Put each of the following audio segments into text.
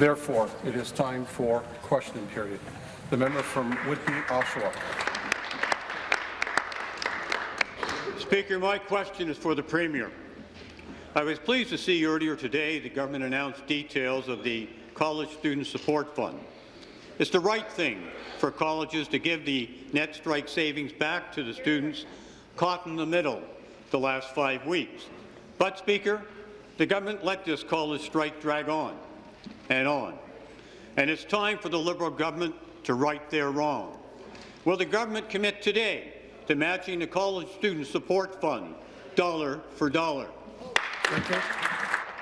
Therefore, it is time for question period. The member from Whitby, Oshawa. Speaker, my question is for the Premier. I was pleased to see earlier today the government announced details of the College Student Support Fund. It's the right thing for colleges to give the net strike savings back to the students caught in the middle the last five weeks. But, Speaker, the government let this college strike drag on and on. And it's time for the Liberal government to right their wrong. Will the government commit today to matching the College Student Support Fund dollar for dollar? Thank you.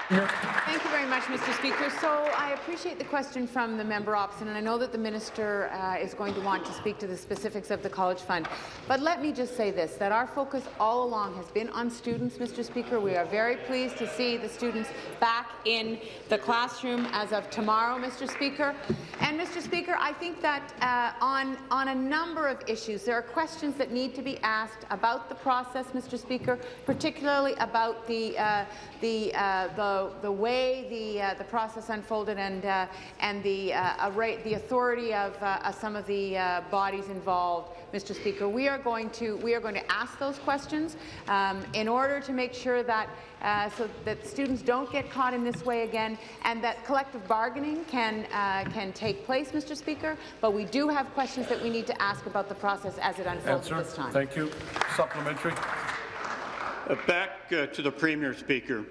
Thank you very much, Mr. Speaker. So I appreciate the question from the member opposite, and I know that the minister uh, is going to want to speak to the specifics of the College Fund. But let me just say this, that our focus all along has been on students, Mr. Speaker. We are very pleased to see the students back in the classroom as of tomorrow, Mr. Speaker. And, Mr. Speaker, I think that uh, on, on a number of issues, there are questions that need to be asked about the process, Mr. Speaker, particularly about the, uh, the, uh, the the, way the, uh, the process unfolded and, uh, and the, uh, array, the authority of uh, some of the uh, bodies involved, Mr. Speaker. We are going to, we are going to ask those questions um, in order to make sure that, uh, so that students don't get caught in this way again and that collective bargaining can, can take place, Mr. Speaker. But we do have questions that we need to ask about the process as it unfolds Answer. this time. Thank you. Supplementary. Uh, back uh, to the Premier, Speaker.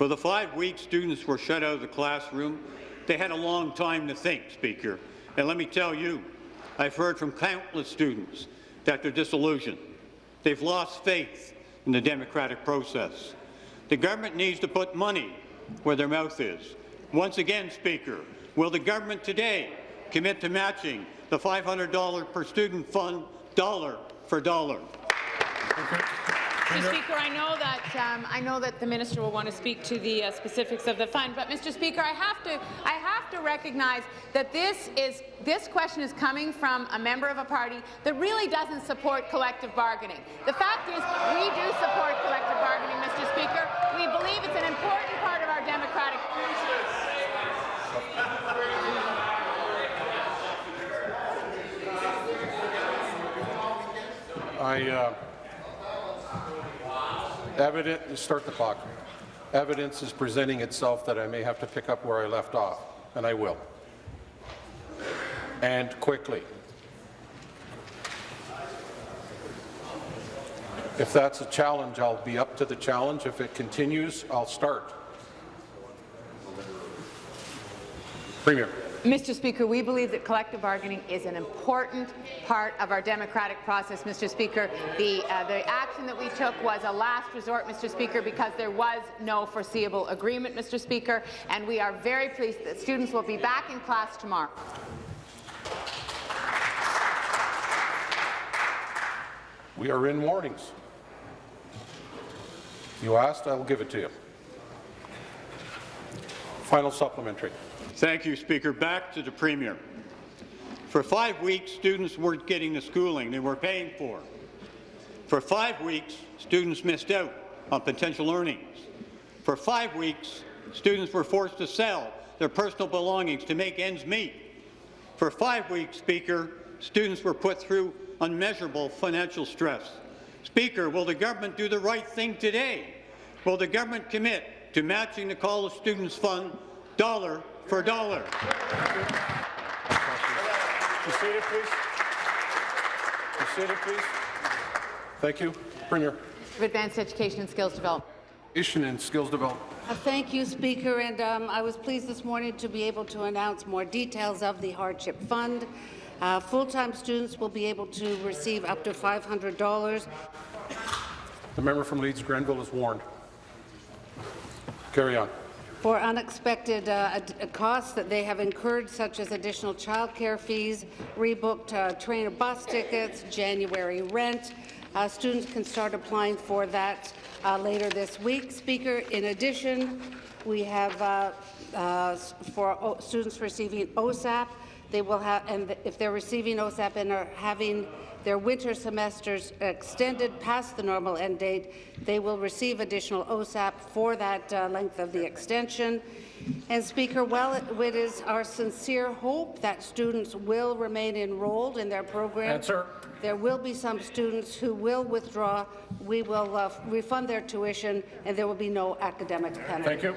For the five weeks students were shut out of the classroom, they had a long time to think, Speaker. And let me tell you, I've heard from countless students that they're disillusioned. They've lost faith in the democratic process. The government needs to put money where their mouth is. Once again, Speaker, will the government today commit to matching the $500 per student fund dollar for dollar? Okay. Mr. Speaker, I know that um, I know that the minister will want to speak to the uh, specifics of the fund, but Mr. Speaker, I have to I have to recognize that this is this question is coming from a member of a party that really doesn't support collective bargaining. The fact is, we do support collective bargaining, Mr. Speaker. We believe it's an important part of our democratic process. I uh, Evident, start the clock. Evidence is presenting itself that I may have to pick up where I left off, and I will. And quickly. If that's a challenge, I'll be up to the challenge. If it continues, I'll start. Premier. Mr. Speaker, we believe that collective bargaining is an important part of our democratic process, Mr. Speaker. The, uh, the action that we took was a last resort, Mr. Speaker, because there was no foreseeable agreement, Mr. Speaker, and we are very pleased that students will be back in class tomorrow. We are in warnings. You asked, I will give it to you. Final supplementary. Thank you, Speaker. Back to the Premier. For five weeks, students weren't getting the schooling they were paying for. For five weeks, students missed out on potential earnings. For five weeks, students were forced to sell their personal belongings to make ends meet. For five weeks, Speaker, students were put through unmeasurable financial stress. Speaker, will the government do the right thing today? Will the government commit to matching the College Students Fund dollar for a dollar. Be seated, please. Be seated, please. Thank you. Premier. Of Advanced Education and Skills Development. Education and Skills Development. Uh, thank you, Speaker. And um, I was pleased this morning to be able to announce more details of the Hardship Fund. Uh, Full-time students will be able to receive up to $500. The member from Leeds Grenville is warned. Carry on for unexpected uh, costs that they have incurred, such as additional childcare fees, rebooked uh, train or bus tickets, January rent. Uh, students can start applying for that uh, later this week. Speaker, in addition, we have uh, uh, for students receiving OSAP, they will have, and if they're receiving OSAP and are having their winter semesters extended past the normal end date, they will receive additional OSAP for that uh, length of the extension. And Speaker, well, it it is our sincere hope that students will remain enrolled in their program. Answer. There will be some students who will withdraw. We will uh, refund their tuition, and there will be no academic penalty. Thank you.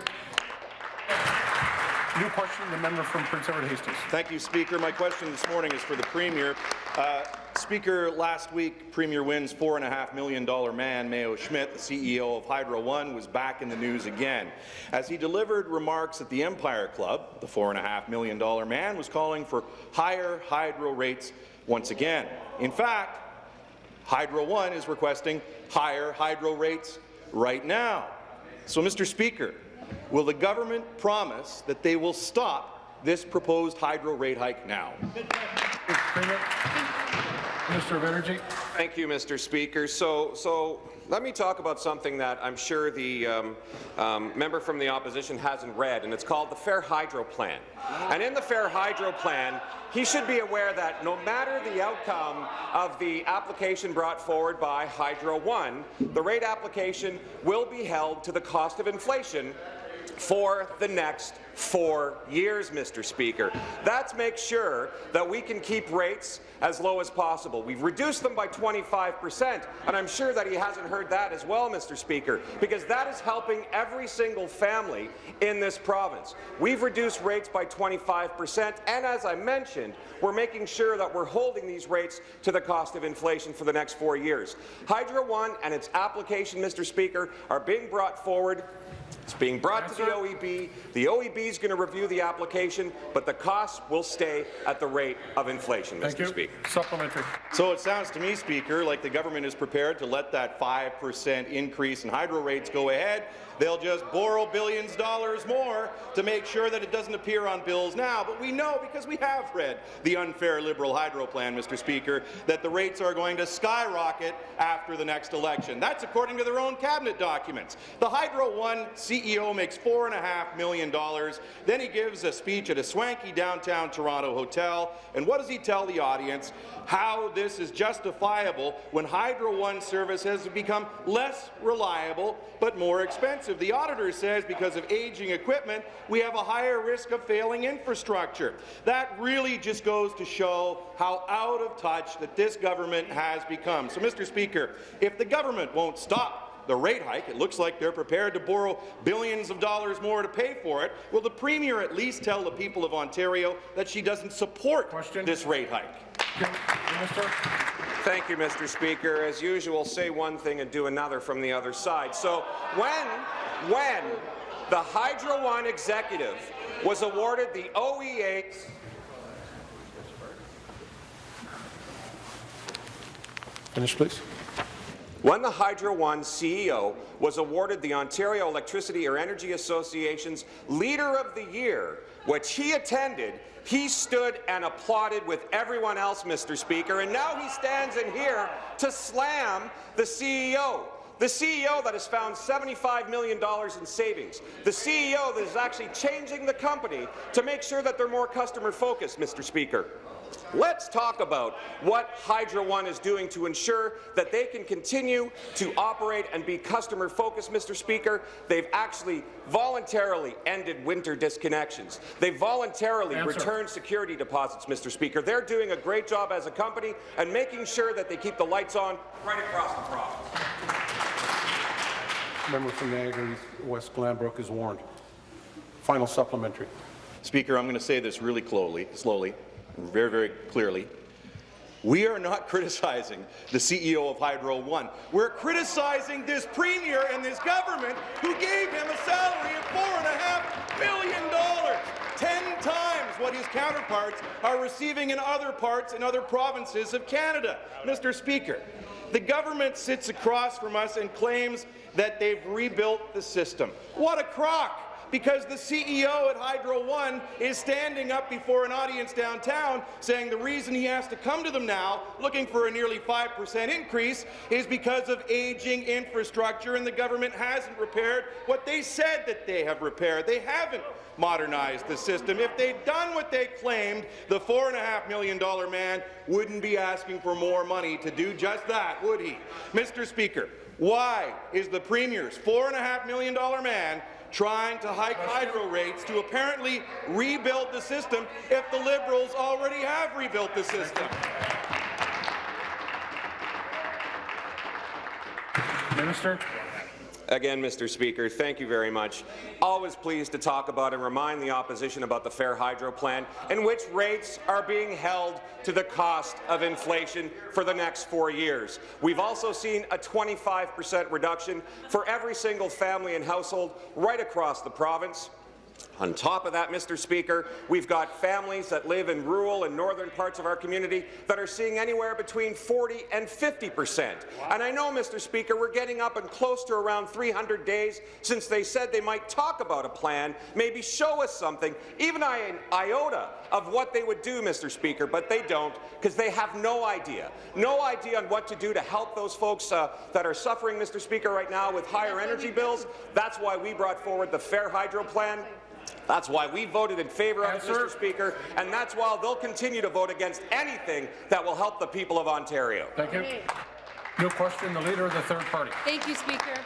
New question, the member from Prince Edward Hastings. Thank you, Speaker. My question this morning is for the Premier. Uh, Speaker, last week, Premier Wynne's $4.5 million man, Mayo Schmidt, the CEO of Hydro One, was back in the news again. As he delivered remarks at the Empire Club, the $4.5 million man was calling for higher hydro rates once again. In fact, Hydro One is requesting higher hydro rates right now. So, Mr. Speaker, will the government promise that they will stop this proposed hydro rate hike now? Premier. Minister of Energy. Thank you, Mr. Speaker. So, so let me talk about something that I'm sure the um, um, member from the opposition hasn't read, and it's called the Fair Hydro Plan. And in the Fair Hydro Plan, he should be aware that no matter the outcome of the application brought forward by Hydro One, the rate application will be held to the cost of inflation for the next four years, Mr. Speaker. That's make sure that we can keep rates as low as possible. We've reduced them by 25 percent, and I'm sure that he hasn't heard that as well, Mr. Speaker, because that is helping every single family in this province. We've reduced rates by 25 percent, and as I mentioned, we're making sure that we're holding these rates to the cost of inflation for the next four years. Hydro One and its application, Mr. Speaker, are being brought forward it's being brought to the OEB. The OEB is going to review the application, but the costs will stay at the rate of inflation, Thank Mr. you. Speaker. Supplementary. So it sounds to me, Speaker, like the government is prepared to let that 5% increase in hydro rates go ahead. They'll just borrow billions of dollars more to make sure that it doesn't appear on bills now. But we know, because we have read the unfair Liberal hydro plan, Mr. Speaker, that the rates are going to skyrocket after the next election. That's according to their own cabinet documents. The Hydro One CEO makes $4.5 million. Then he gives a speech at a swanky downtown Toronto hotel. And what does he tell the audience? How this is justifiable when Hydro One service has become less reliable but more expensive. The auditor says because of aging equipment, we have a higher risk of failing infrastructure. That really just goes to show how out of touch that this government has become. So, Mr. Speaker, if the government won't stop the rate hike. It looks like they're prepared to borrow billions of dollars more to pay for it. Will the Premier at least tell the people of Ontario that she doesn't support Question. this rate hike? Minister. Thank you, Mr. Speaker. As usual, say one thing and do another from the other side. So when, when the Hydro One executive was awarded the OEA Finish, please. When the Hydro One CEO was awarded the Ontario Electricity or Energy Association's Leader of the Year, which he attended, he stood and applauded with everyone else, Mr. Speaker, and now he stands in here to slam the CEO. The CEO that has found $75 million in savings. The CEO that is actually changing the company to make sure that they're more customer-focused, Mr. Speaker. Let's talk about what Hydro One is doing to ensure that they can continue to operate and be customer-focused, Mr. Speaker. They've actually voluntarily ended winter disconnections. They've voluntarily Answer. returned security deposits, Mr. Speaker. They're doing a great job as a company and making sure that they keep the lights on right across the province. Member from Niagara West Glanbrook is warned. Final supplementary. Speaker, I'm going to say this really slowly, slowly, very, very clearly. We are not criticizing the CEO of Hydro One. We're criticizing this premier and this government who gave him a salary of $4.5 billion, 10 times what his counterparts are receiving in other parts and other provinces of Canada. Mr. Speaker, the government sits across from us and claims that they've rebuilt the system. What a crock! Because the CEO at Hydro One is standing up before an audience downtown saying the reason he has to come to them now looking for a nearly 5% increase is because of aging infrastructure and the government hasn't repaired what they said that they have repaired. They haven't modernized the system. If they'd done what they claimed, the $4.5 million man wouldn't be asking for more money to do just that, would he? Mr. Speaker, why is the Premier's $4.5 million man trying to hike hydro rates to apparently rebuild the system if the Liberals already have rebuilt the system. Minister. Again, Mr. Speaker, thank you very much. Always pleased to talk about and remind the opposition about the Fair Hydro Plan, in which rates are being held to the cost of inflation for the next four years. We've also seen a 25 per cent reduction for every single family and household right across the province. On top of that, Mr. Speaker, we've got families that live in rural and northern parts of our community that are seeing anywhere between 40 and 50 percent. And I know, Mr. Speaker, we're getting up and close to around 300 days since they said they might talk about a plan, maybe show us something, even an iota of what they would do, Mr. Speaker, but they don't because they have no idea. No idea on what to do to help those folks uh, that are suffering, Mr. Speaker, right now with higher energy bills. That's why we brought forward the Fair Hydro Plan. That's why we voted in favour of it, Mr. Speaker, and that's why they'll continue to vote against anything that will help the people of Ontario. Thank you. New question, the Leader of the Third Party. Thank you, Speaker.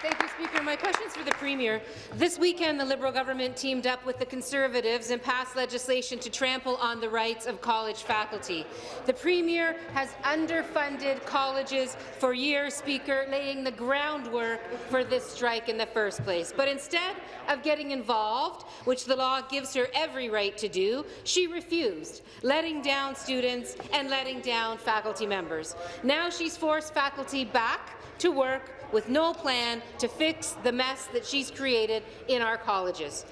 Thank you, Speaker. My question is for the Premier. This weekend, the Liberal government teamed up with the Conservatives and passed legislation to trample on the rights of college faculty. The Premier has underfunded colleges for years, Speaker, laying the groundwork for this strike in the first place. But instead of getting involved, which the law gives her every right to do, she refused, letting down students and letting down faculty members. Now she's forced faculty back to work with no plan to fix the mess that she's created in our colleges.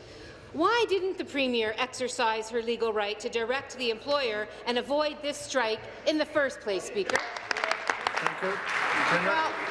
Why didn't the Premier exercise her legal right to direct the employer and avoid this strike in the first place, Speaker? Thank you. Premier. Well, Mr.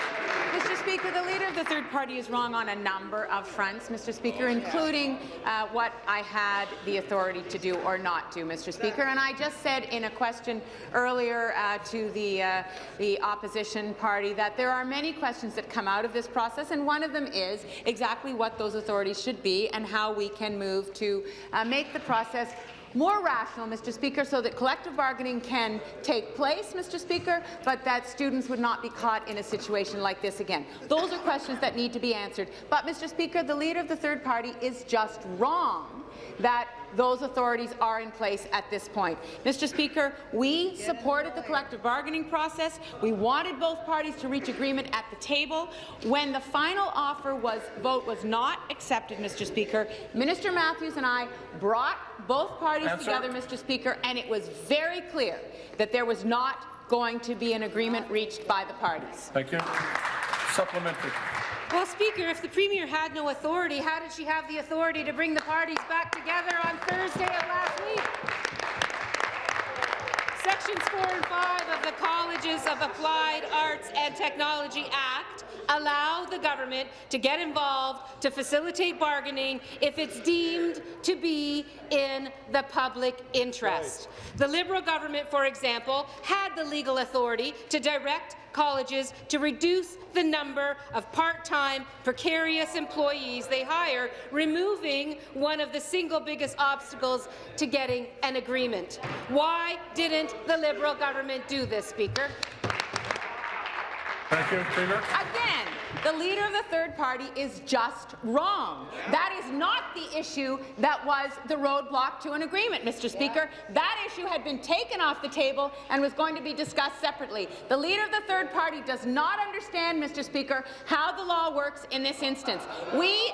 Speaker, the Leader of the Third Party is wrong on a number of fronts, Mr. Speaker, including uh, what I had the authority to do or not do, Mr. Speaker. And I just said in a question earlier uh, to the, uh, the opposition party that there are many questions that come out of this process, and one of them is exactly what those authorities should be and how we can move to uh, make the process more rational, Mr. Speaker, so that collective bargaining can take place, Mr. Speaker, but that students would not be caught in a situation like this again. Those are questions that need to be answered. But, Mr. Speaker, the Leader of the Third Party is just wrong that those authorities are in place at this point. Mr. Speaker, we supported the collective bargaining process. We wanted both parties to reach agreement at the table. When the final offer was vote was not accepted, Mr. Speaker, Minister Matthews and I brought both parties Answer. together, Mr. Speaker, and it was very clear that there was not going to be an agreement reached by the parties. Thank you. Supplementary. Well, Speaker, if the Premier had no authority, how did she have the authority to bring the parties back together on Thursday of last week? Sections 4 and 5 of the Colleges of Applied Arts and Technology Act allow the government to get involved to facilitate bargaining if it's deemed to be in the public interest. The Liberal government, for example, had the legal authority to direct colleges to reduce the number of part-time, precarious employees they hire, removing one of the single biggest obstacles to getting an agreement. Why didn't the Liberal government do this, Speaker? Thank you, Premier. Again, the leader of the third party is just wrong. That is not the issue that was the roadblock to an agreement, Mr. Speaker. That issue had been taken off the table and was going to be discussed separately. The leader of the third party does not understand, Mr. Speaker, how the law works in this instance. We,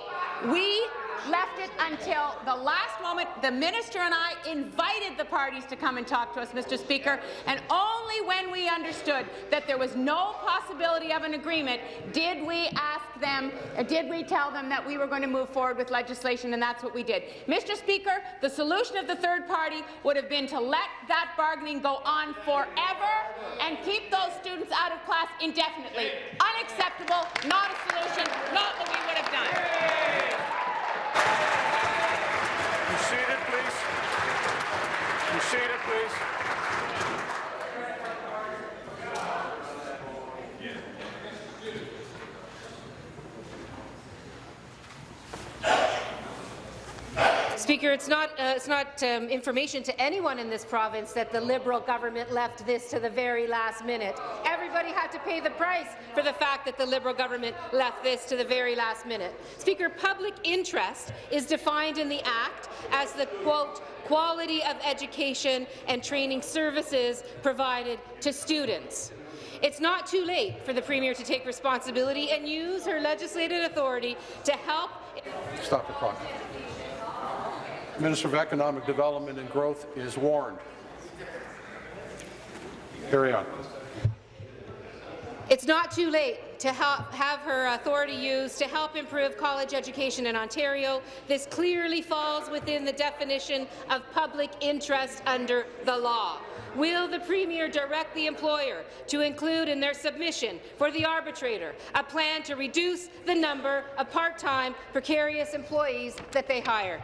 we left it until the last moment. The minister and I invited the parties to come and talk to us, Mr. Speaker, and only when we understood that there was no possibility of an agreement did we ask them, uh, did we tell them that we were going to move forward with legislation, and that's what we did. Mr. Speaker, the solution of the third party would have been to let that bargaining go on forever and keep those students out of class indefinitely. Unacceptable, not a solution, not what we would have done. Be seated, please. Be seated, please. Speaker, it's not, uh, it's not um, information to anyone in this province that the Liberal government left this to the very last minute. Everybody had to pay the price for the fact that the Liberal government left this to the very last minute. Speaker, public interest is defined in the Act as the, quote, quality of education and training services provided to students. It's not too late for the Premier to take responsibility and use her legislative authority to help Stop the clock. Minister of Economic Development and Growth is warned. Carry on. It's not too late to help have her authority used to help improve college education in Ontario. This clearly falls within the definition of public interest under the law. Will the Premier direct the employer to include in their submission for the arbitrator a plan to reduce the number of part-time precarious employees that they hire?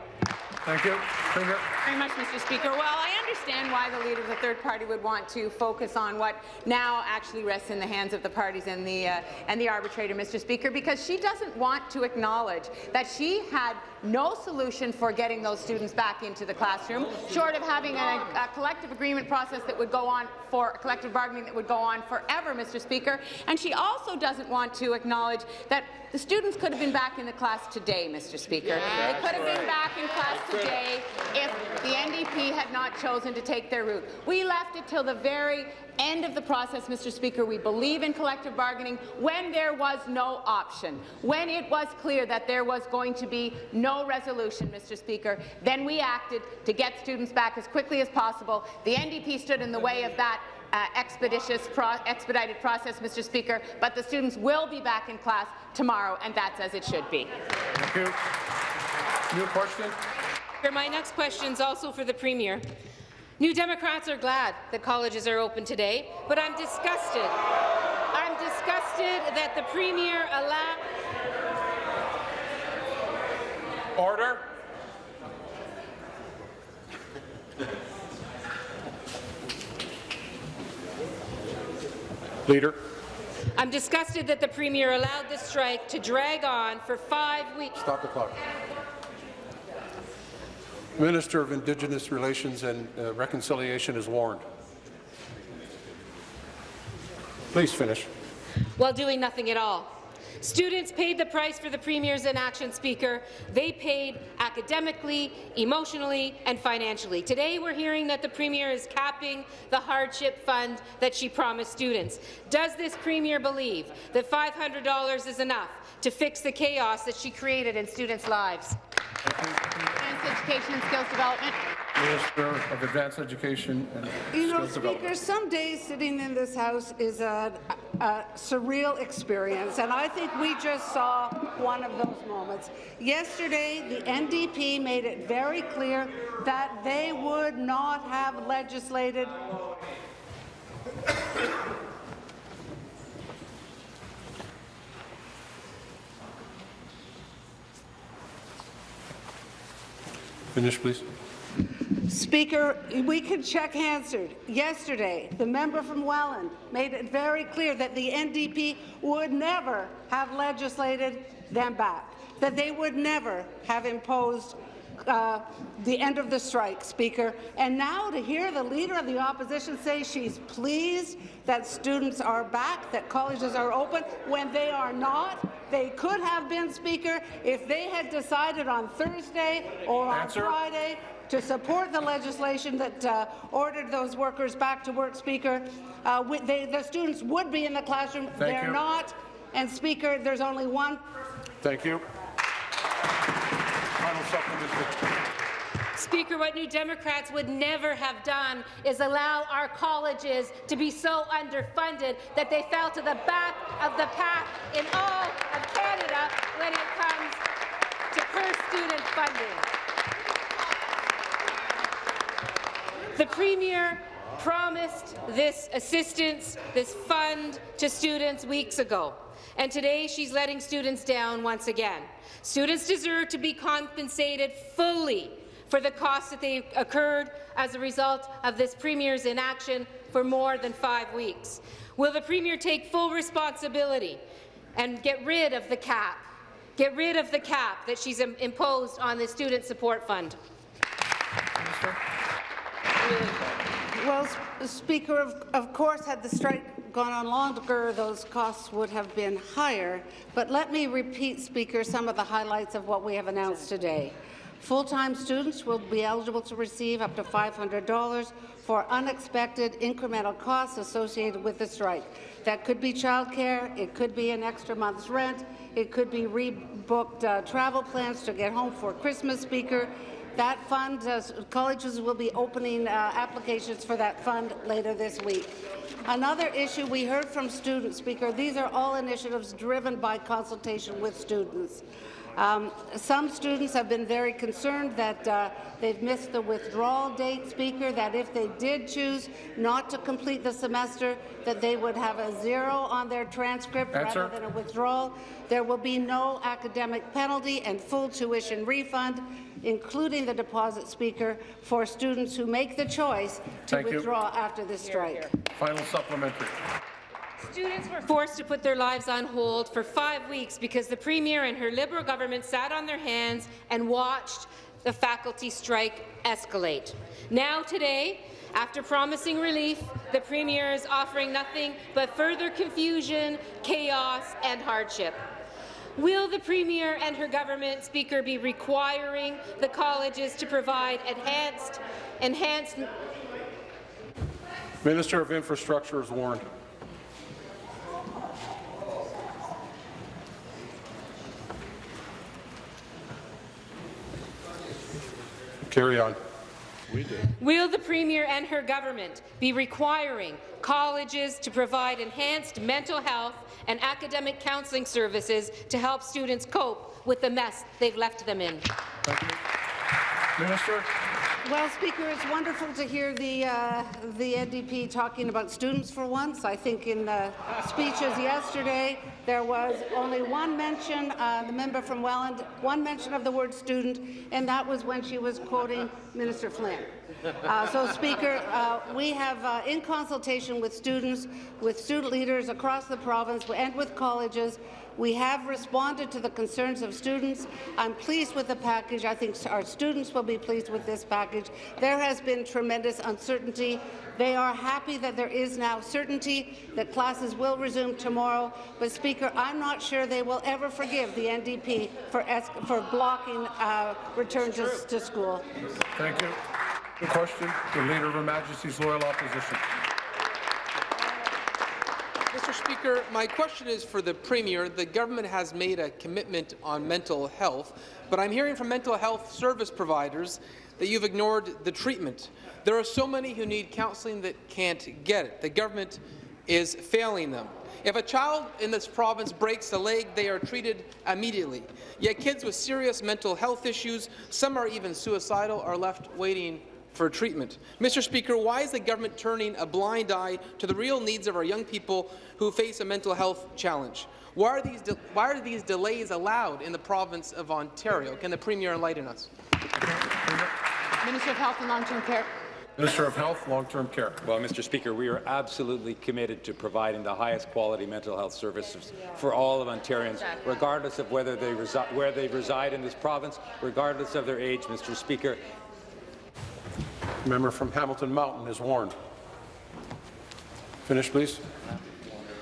Thank you. Premier. Very much, Mr. Speaker. Well, I understand why the leader of the third party would want to focus on what now actually rests in the hands of the parties and the uh, and the arbitrator, Mr. Speaker, because she doesn't want to acknowledge that she had no solution for getting those students back into the classroom, short of having a, a collective agreement process that would go on for collective bargaining that would go on forever, Mr. Speaker. And she also doesn't want to acknowledge that the students could have been back in the class today, Mr. Speaker. they could have been back in class today if the NDP had not chosen to take their route. We left it till the very end of the process, Mr. Speaker. We believe in collective bargaining when there was no option, when it was clear that there was going to be no resolution, Mr. Speaker. Then we acted to get students back as quickly as possible. The NDP stood in the way of that uh, expeditious, pro expedited process, Mr. Speaker, but the students will be back in class tomorrow, and that's as it should be. Thank you. New question? My next question is also for the Premier. New Democrats are glad that colleges are open today, but I'm disgusted. I'm disgusted that the Premier allowed... Order. Leader. I'm disgusted that the Premier allowed the strike to drag on for five weeks. Stop the clock. Minister of Indigenous Relations and uh, Reconciliation is warned. Please finish. while doing nothing at all. Students paid the price for the Premier's inaction, Speaker. They paid academically, emotionally and financially. Today we're hearing that the Premier is capping the hardship fund that she promised students. Does this Premier believe that $500 is enough to fix the chaos that she created in students' lives? Advanced Education and Skills Development. Minister of Advanced Education and You know, Skills Development. Speaker, some days sitting in this House is a, a surreal experience, and I think we just saw one of those moments. Yesterday, the NDP made it very clear that they would not have legislated Finish, please. Speaker, we can check answered. Yesterday, the member from Welland made it very clear that the NDP would never have legislated them back, that they would never have imposed uh, the end of the strike, Speaker. And now to hear the Leader of the Opposition say she's pleased that students are back, that colleges are open, when they are not, they could have been, Speaker, if they had decided on Thursday or on Answer. Friday to support the legislation that uh, ordered those workers back to work, Speaker. Uh, we, they, the students would be in the classroom. Thank They're you. not. And, Speaker, there's only one Thank you. Final supplementary. Speaker, what New Democrats would never have done is allow our colleges to be so underfunded that they fell to the back of the pack in all of Canada when it comes to per-student funding. The Premier promised this assistance, this fund to students weeks ago, and today she's letting students down once again. Students deserve to be compensated fully for the costs that they occurred as a result of this Premier's inaction for more than five weeks? Will the Premier take full responsibility and get rid of the cap, get rid of the cap that she's imposed on the Student Support Fund? Well, Speaker, of, of course, had the strike gone on longer, those costs would have been higher. But let me repeat, Speaker, some of the highlights of what we have announced today. Full-time students will be eligible to receive up to $500 for unexpected incremental costs associated with the strike. That could be childcare, it could be an extra month's rent, it could be rebooked uh, travel plans to get home for Christmas, Speaker. That fund, uh, colleges will be opening uh, applications for that fund later this week. Another issue we heard from students, Speaker, these are all initiatives driven by consultation with students. Um, some students have been very concerned that uh, they've missed the withdrawal date, Speaker, that if they did choose not to complete the semester, that they would have a zero on their transcript Answer. rather than a withdrawal. There will be no academic penalty and full tuition refund, including the deposit, Speaker, for students who make the choice to Thank you. withdraw after the strike. Final supplementary. Students were forced to put their lives on hold for five weeks because the Premier and her Liberal government sat on their hands and watched the faculty strike escalate. Now today, after promising relief, the Premier is offering nothing but further confusion, chaos and hardship. Will the Premier and her government speaker be requiring the colleges to provide enhanced, enhanced Minister of Infrastructure is warned. Carry on. Will the Premier and her government be requiring colleges to provide enhanced mental health and academic counselling services to help students cope with the mess they've left them in? Thank you. Minister. Well, Speaker, it's wonderful to hear the, uh, the NDP talking about students for once. I think in the speeches yesterday, there was only one mention, uh, the member from Welland, one mention of the word student, and that was when she was quoting Minister Flynn. Uh, so, Speaker, uh, we have, uh, in consultation with students, with student leaders across the province and with colleges, we have responded to the concerns of students. I'm pleased with the package. I think our students will be pleased with this package. There has been tremendous uncertainty. They are happy that there is now certainty that classes will resume tomorrow. But, Speaker, I'm not sure they will ever forgive the NDP for, for blocking uh, return to, to school. Thank you. The question, the Leader of Her Majesty's Loyal Opposition. Mr. Speaker, my question is for the Premier. The government has made a commitment on mental health, but I'm hearing from mental health service providers that you've ignored the treatment. There are so many who need counselling that can't get it. The government is failing them. If a child in this province breaks a leg, they are treated immediately. Yet kids with serious mental health issues, some are even suicidal, are left waiting for treatment. Mr. Speaker, why is the government turning a blind eye to the real needs of our young people who face a mental health challenge? Why are these, why are these delays allowed in the province of Ontario? Can the Premier enlighten us? Minister of Health and Long-Term Care. Minister of Health, Long-Term Care. Well, Mr. Speaker, we are absolutely committed to providing the highest quality mental health services for all of Ontarians, regardless of whether they where they reside in this province, regardless of their age, Mr. Speaker. Member from Hamilton Mountain is warned. Finish, please.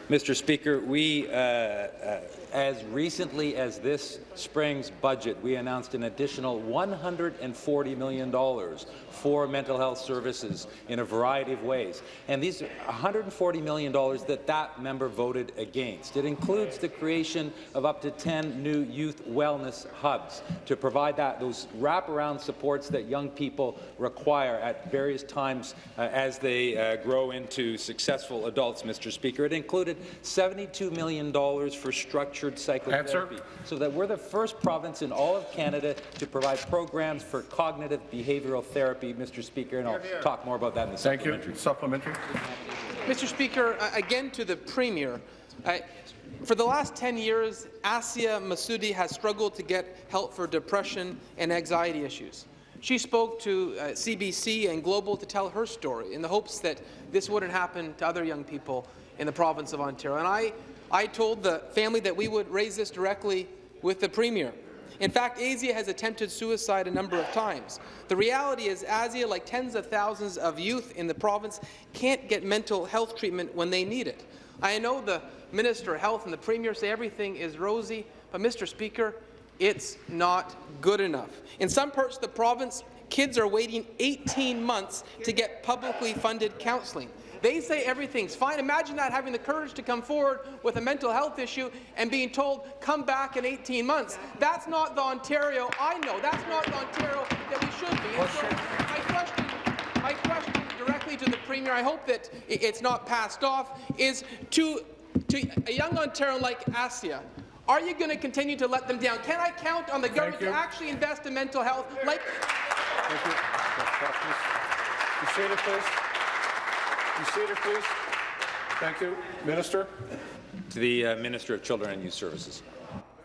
Mr. Speaker, we, uh, uh, as recently as this spring's budget, we announced an additional $140 million for mental health services in a variety of ways. And these $140 million that that member voted against. It includes the creation of up to 10 new youth wellness hubs to provide that those wraparound supports that young people require at various times uh, as they uh, grow into successful adults, Mr. Speaker. It included $72 million for structured psychotherapy, Answer. so that we're the first province in all of Canada to provide programs for cognitive behavioral therapy, Mr. Speaker, and I'll talk more about that in the Thank supplementary. you. Supplementary. Mr. Speaker, again to the Premier. Uh, for the last 10 years, Asia Masudi has struggled to get help for depression and anxiety issues. She spoke to uh, CBC and Global to tell her story in the hopes that this wouldn't happen to other young people in the province of Ontario. And I, I told the family that we would raise this directly with the Premier. In fact, Asia has attempted suicide a number of times. The reality is Asia, like tens of thousands of youth in the province, can't get mental health treatment when they need it. I know the Minister of Health and the Premier say everything is rosy, but Mr. Speaker, it's not good enough. In some parts of the province, kids are waiting 18 months to get publicly funded counselling. They say everything's fine. Imagine that having the courage to come forward with a mental health issue and being told, come back in 18 months. That's not the Ontario I know. That's not the Ontario that we should be. And so my question, my question directly to the Premier, I hope that it's not passed off, is to, to a young Ontarian like Asia, are you going to continue to let them down? Can I count on the government to actually invest in mental health like Thank you. You seated, please. You seated, please. Thank you. Minister? To the uh, Minister of Children and Youth Services.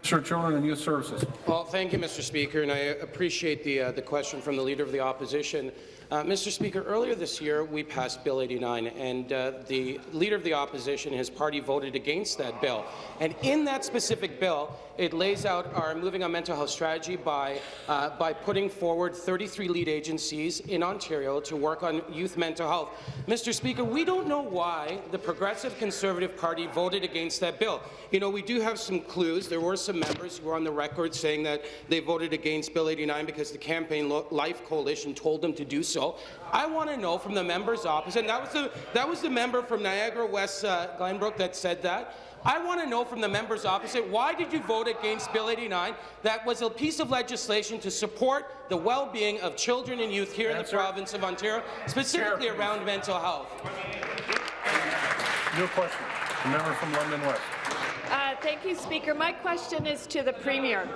Sir, Children and Youth Services. Well, thank you, Mr. Speaker, and I appreciate the, uh, the question from the Leader of the Opposition. Uh, Mr. Speaker, earlier this year, we passed Bill 89, and uh, the Leader of the Opposition, his party, voted against that bill. And in that specific bill, it lays out our moving on mental health strategy by, uh, by putting forward 33 lead agencies in Ontario to work on youth mental health. Mr. Speaker, we don't know why the Progressive Conservative Party voted against that bill. You know, we do have some clues. There were some members who were on the record saying that they voted against Bill 89 because the Campaign Life Coalition told them to do so. I want to know from the members opposite, and that was the, that was the member from Niagara West uh, Glanbrook that said that. I want to know from the members opposite, why did you vote against Bill 89? That was a piece of legislation to support the well-being of children and youth here Answer. in the province of Ontario, specifically Chair, around mental health. New question. The member from London West. Thank you, Speaker. My question is to the Premier.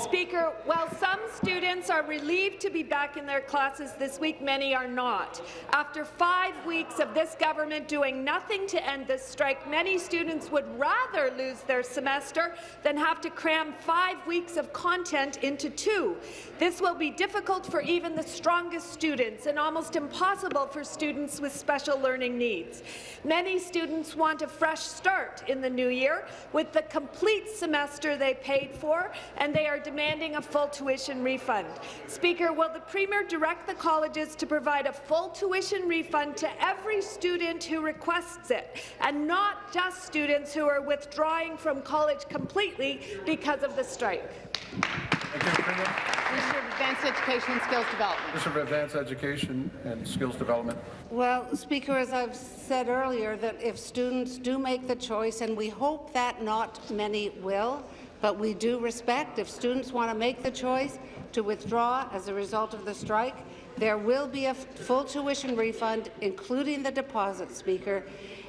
Speaker, while some students are relieved to be back in their classes this week, many are not. After five weeks of this government doing nothing to end this strike, many students would rather lose their semester than have to cram five weeks of content into two. This will be difficult for even the strongest students and almost impossible for students with special learning needs. Many students want a fresh start in the new year, with the complete semester they paid for, and they are demanding a full tuition refund. Speaker, will the Premier direct the colleges to provide a full tuition refund to every student who requests it, and not just students who are withdrawing from college completely because of the strike? Thank you, Minister of Advanced Education and Skills Development. Minister of Advanced Education and Skills Development. Well, Speaker, as I've said earlier, that if students do make the choice, and we hope that not many will, but we do respect if students want to make the choice to withdraw as a result of the strike, there will be a full tuition refund, including the deposit, Speaker,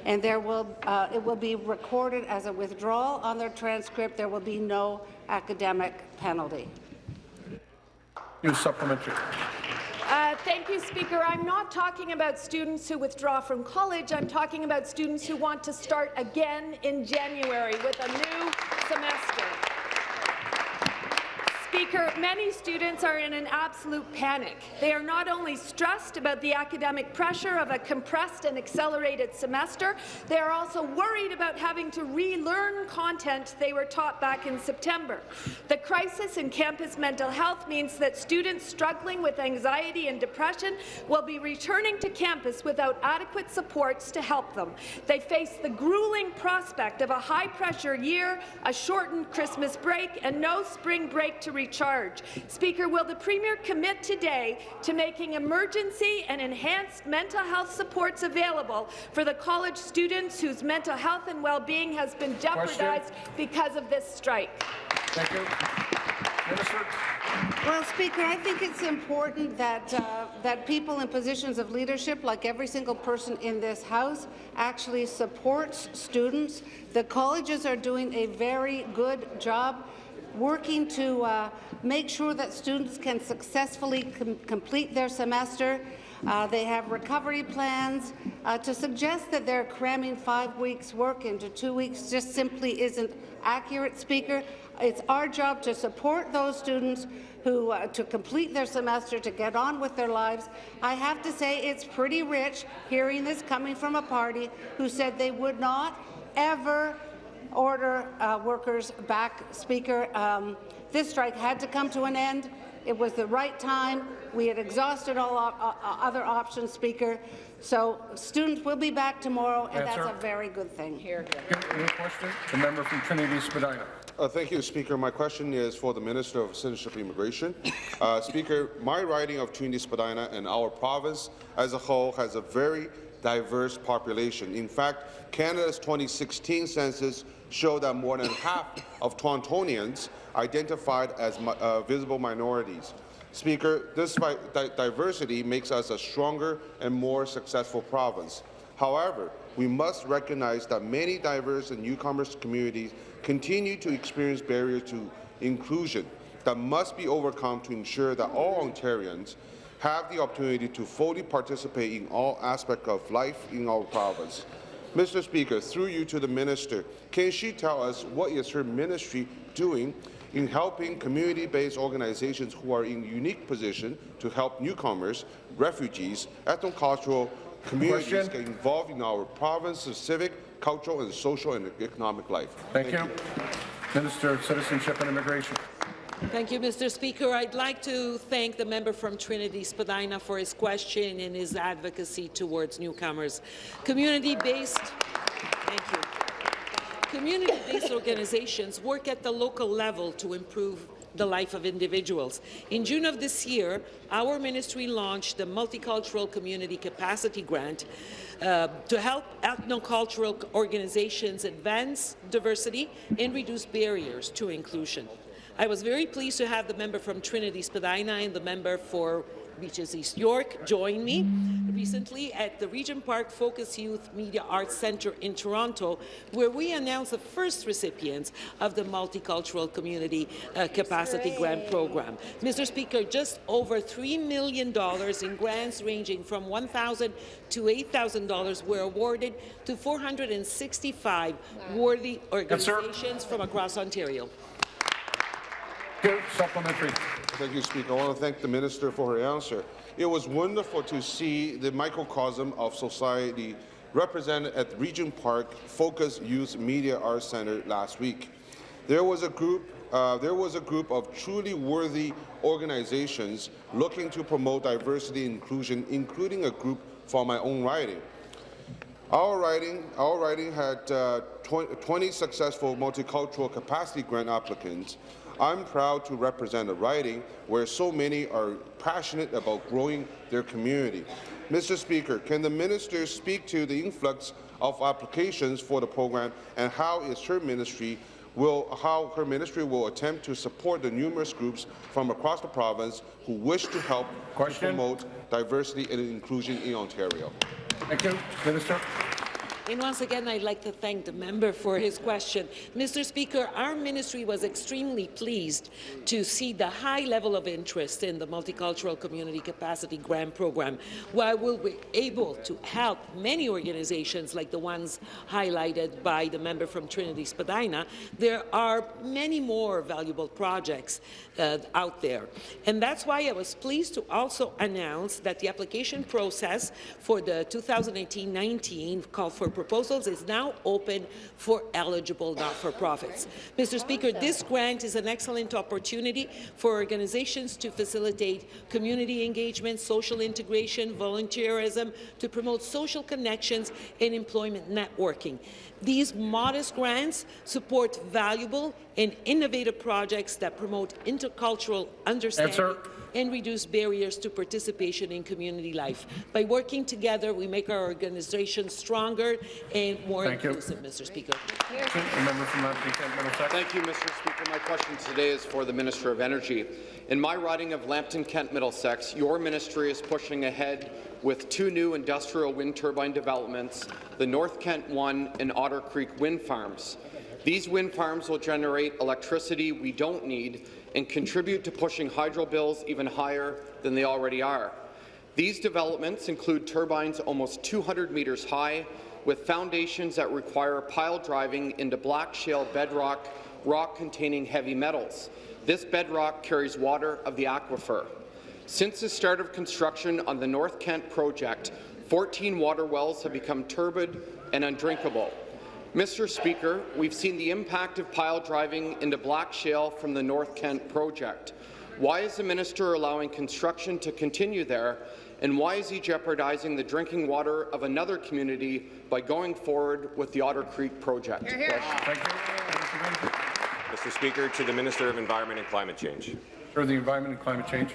and there will, uh, it will be recorded as a withdrawal on their transcript. There will be no academic penalty. New supplementary. Uh, thank you, Speaker. I'm not talking about students who withdraw from college. I'm talking about students who want to start again in January with a new semester. Speaker, many students are in an absolute panic. They are not only stressed about the academic pressure of a compressed and accelerated semester, they are also worried about having to relearn content they were taught back in September. The crisis in campus mental health means that students struggling with anxiety and depression will be returning to campus without adequate supports to help them. They face the grueling prospect of a high-pressure year, a shortened Christmas break, and no spring break to recharge. Speaker, will the Premier commit today to making emergency and enhanced mental health supports available for the college students whose mental health and well-being has been jeopardized Question. because of this strike? Thank you. Minister. Well, Speaker, I think it's important that uh, that people in positions of leadership, like every single person in this House, actually supports students. The colleges are doing a very good job working to uh, make sure that students can successfully com complete their semester. Uh, they have recovery plans. Uh, to suggest that they're cramming five weeks' work into two weeks just simply isn't accurate, Speaker. It's our job to support those students who uh, to complete their semester, to get on with their lives. I have to say it's pretty rich hearing this coming from a party who said they would not ever order uh, workers back, Speaker. Um, this strike had to come to an end. It was the right time. We had exhausted all op uh, other options, Speaker. So students will be back tomorrow, and Answer. that's a very good thing. Here. Any question? The member from Trinity Spadina. Uh, thank you, Speaker. My question is for the Minister of Citizenship and Immigration. Uh, Speaker, my riding of Trinity Spadina and our province as a whole has a very diverse population. In fact, Canada's 2016 census showed that more than half of Torontonians identified as uh, visible minorities. Speaker, this diversity makes us a stronger and more successful province. However, we must recognize that many diverse and newcomers communities continue to experience barriers to inclusion that must be overcome to ensure that all Ontarians have the opportunity to fully participate in all aspects of life in our province. Mr. Speaker, through you to the minister, can she tell us what is her ministry doing in helping community-based organizations who are in unique position to help newcomers, refugees, ethnocultural communities Question. get involved in our province's civic, cultural, and social and economic life. Thank, you. Minister of Citizenship and Immigration. Thank you, Mr. Speaker. I'd like to thank the member from Trinity Spadina for his question and his advocacy towards newcomers. Community-based, thank you. Community-based organizations work at the local level to improve the life of individuals. In June of this year, our ministry launched the Multicultural Community Capacity Grant uh, to help ethnocultural organizations advance diversity and reduce barriers to inclusion. I was very pleased to have the member from Trinity Spadina and the member for Beaches East York join me recently at the Regent Park Focus Youth Media Arts Centre in Toronto, where we announced the first recipients of the Multicultural Community uh, Capacity Grant Program. Mr. Speaker, just over $3 million in grants ranging from 1,000 to $8,000 were awarded to 465 worthy organizations from across Ontario. Supplementary. Thank you, Speaker. I want to thank the minister for her answer. It was wonderful to see the microcosm of society represented at Regent Park Focus Youth Media Arts Centre last week. There was a group. Uh, there was a group of truly worthy organizations looking to promote diversity and inclusion, including a group from my own riding. Our riding, our riding had uh, 20 successful multicultural capacity grant applicants. I'm proud to represent a riding where so many are passionate about growing their community. Mr. Speaker, can the minister speak to the influx of applications for the program and how is her ministry will how her ministry will attempt to support the numerous groups from across the province who wish to help to promote diversity and inclusion in Ontario. Thank you. Minister. And once again, I'd like to thank the member for his question. Mr. Speaker, our ministry was extremely pleased to see the high level of interest in the Multicultural Community Capacity Grant Program, while we'll be able to help many organizations like the ones highlighted by the member from Trinity Spadina. There are many more valuable projects uh, out there. And that's why I was pleased to also announce that the application process for the 2018-19 call for proposals is now open for eligible not-for-profits. Mr. Speaker, this grant is an excellent opportunity for organizations to facilitate community engagement, social integration, volunteerism, to promote social connections and employment networking. These modest grants support valuable and innovative projects that promote intercultural understanding Answer and reduce barriers to participation in community life. By working together, we make our organization stronger and more Thank you. inclusive, Mr. Speaker. The member from uh, Lambton Kent Middlesex. Thank you, Mr. Speaker. My question today is for the Minister of Energy. In my riding of Lambton Kent Middlesex, your ministry is pushing ahead with two new industrial wind turbine developments, the North Kent 1 and Otter Creek wind farms. These wind farms will generate electricity we don't need and contribute to pushing hydro bills even higher than they already are. These developments include turbines almost 200 metres high, with foundations that require pile driving into black shale bedrock, rock containing heavy metals. This bedrock carries water of the aquifer. Since the start of construction on the North Kent project, 14 water wells have become turbid and undrinkable. Mr. Speaker, we've seen the impact of pile driving into black shale from the North Kent project. Why is the minister allowing construction to continue there, and why is he jeopardizing the drinking water of another community by going forward with the Otter Creek project? Mr. Speaker, to the Minister of Environment and Climate Change. For the Environment and Climate Change.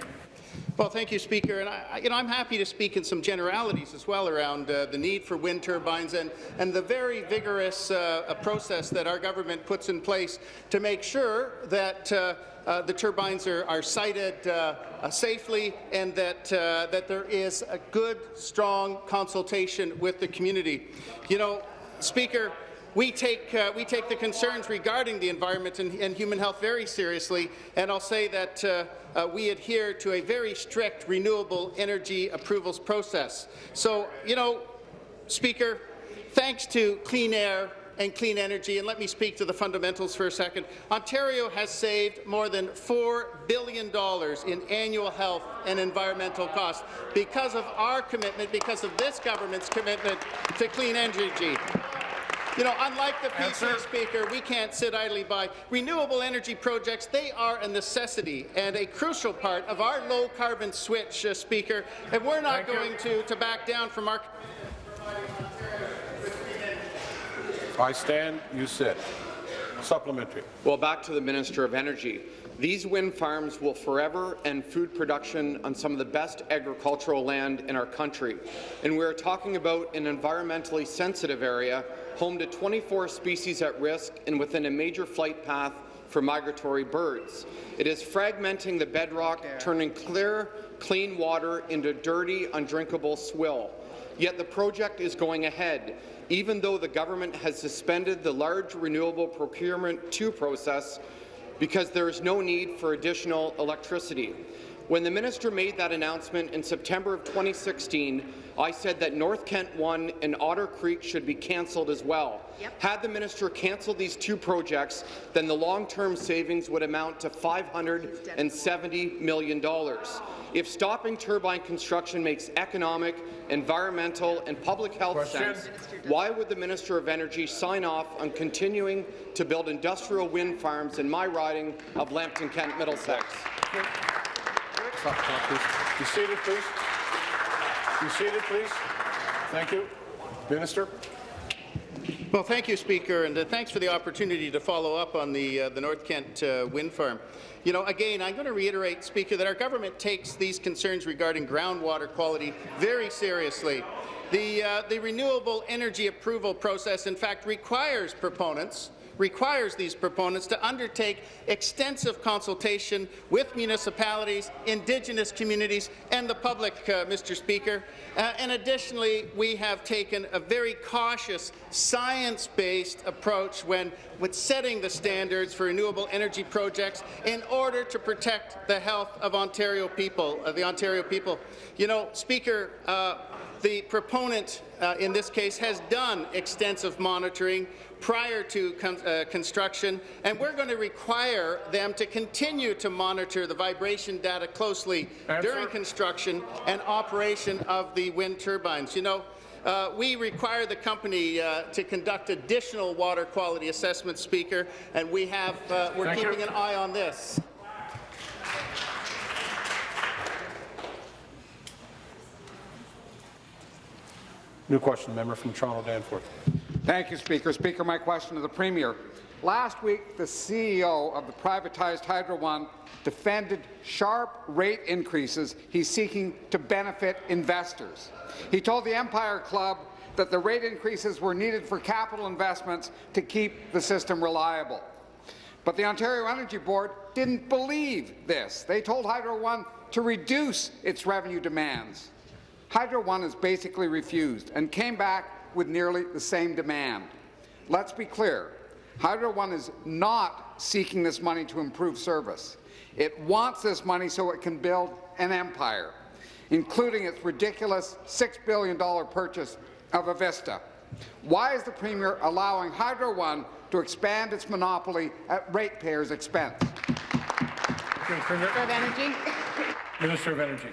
Well, thank you, Speaker. And I, you know, I'm happy to speak in some generalities as well around uh, the need for wind turbines and, and the very vigorous uh, process that our government puts in place to make sure that uh, uh, the turbines are, are sited uh, uh, safely and that, that there is a good, strong consultation with the community. You know, Speaker, we take, uh, we take the concerns regarding the environment and, and, human health very seriously, and I'll say that uh, uh, we adhere to a very strict renewable energy approvals process. So, you know, Speaker, thanks to clean air and clean energy, and let me speak to the fundamentals for a second. Ontario has saved more than $4 billion in annual health and environmental costs because of our commitment, because of this government's commitment to clean energy. You know, unlike the PC Speaker, we can't sit idly by. Renewable energy projects, they are a necessity and a crucial part of our low-carbon switch, uh, Speaker, and we're not Thank going to, to back down from our... I stand, you sit. Supplementary. Well, back to the Minister of Energy. These wind farms will forever end food production on some of the best agricultural land in our country. And we're talking about an environmentally sensitive area, home to 24 species at risk and within a major flight path for migratory birds. It is fragmenting the bedrock, turning clear, clean water into dirty, undrinkable swill. Yet the project is going ahead, even though the government has suspended the large renewable procurement 2 process because there is no need for additional electricity. When the minister made that announcement in September of 2016, I said that North Kent 1 and Otter Creek should be cancelled as well. Yep. Had the minister cancelled these two projects, then the long-term savings would amount to $570 million. If stopping turbine construction makes economic, environmental and public health Question. sense, why would the Minister of Energy sign off on continuing to build industrial wind farms in my riding of Lambton Kent Middlesex? Please. Be seated, please. Be seated, please. Thank you. Minister. Well, thank you, Speaker, and uh, thanks for the opportunity to follow up on the, uh, the North Kent uh, wind farm. You know, again, I'm going to reiterate, Speaker, that our government takes these concerns regarding groundwater quality very seriously. The, uh, the renewable energy approval process, in fact, requires proponents requires these proponents to undertake extensive consultation with municipalities, Indigenous communities, and the public, uh, Mr. Speaker. Uh, and additionally, we have taken a very cautious, science-based approach when setting the standards for renewable energy projects in order to protect the health of Ontario people, of the Ontario people. You know, Speaker, uh, the proponent uh, in this case has done extensive monitoring prior to con uh, construction, and we're going to require them to continue to monitor the vibration data closely Answer. during construction and operation of the wind turbines. You know, uh, we require the company uh, to conduct additional water quality assessments, Speaker, and we have, uh, we're Thank keeping you. an eye on this. New question, member from Toronto Danforth. Thank you, Speaker. Speaker, my question to the Premier. Last week, the CEO of the privatized Hydro One defended sharp rate increases he's seeking to benefit investors. He told the Empire Club that the rate increases were needed for capital investments to keep the system reliable. But the Ontario Energy Board didn't believe this. They told Hydro One to reduce its revenue demands. Hydro One has basically refused and came back with nearly the same demand. Let's be clear. Hydro One is not seeking this money to improve service. It wants this money so it can build an empire, including its ridiculous $6 billion purchase of Avista. Why is the Premier allowing Hydro One to expand its monopoly at ratepayers' expense? Minister of Energy. Minister of Energy.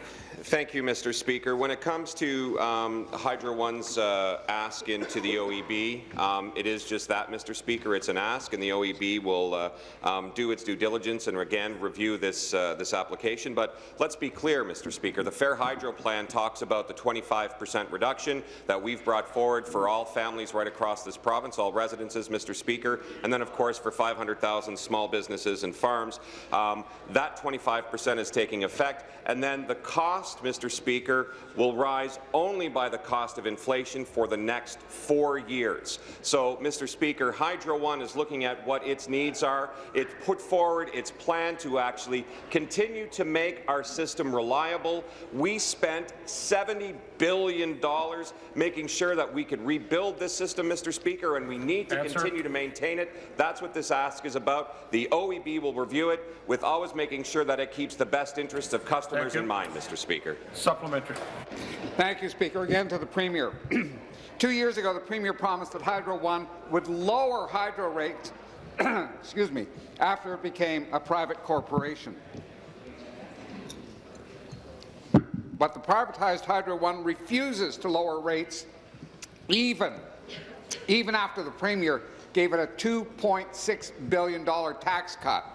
Thank you, Mr. Speaker. When it comes to um, Hydro One's uh, ask into the OEB, um, it is just that, Mr. Speaker. It's an ask, and the OEB will uh, um, do its due diligence and again review this uh, this application. But let's be clear, Mr. Speaker. The Fair Hydro Plan talks about the 25% reduction that we've brought forward for all families right across this province, all residences, Mr. Speaker, and then, of course, for 500,000 small businesses and farms. Um, that 25% is taking effect, and then the cost cost, Mr. Speaker, will rise only by the cost of inflation for the next four years. So, Mr. Speaker, Hydro One is looking at what its needs are. It put forward its plan to actually continue to make our system reliable. We spent $70 billion dollars, making sure that we could rebuild this system, Mr. Speaker, and we need to Answer. continue to maintain it. That's what this ask is about. The OEB will review it with always making sure that it keeps the best interests of customers you. in mind, Mr. Speaker. Supplementary. Thank you, Speaker. Again to the Premier. Two years ago, the Premier promised that Hydro One would lower hydro rates excuse me, after it became a private corporation. But the privatized Hydro One refuses to lower rates even, even after the Premier gave it a $2.6 billion tax cut.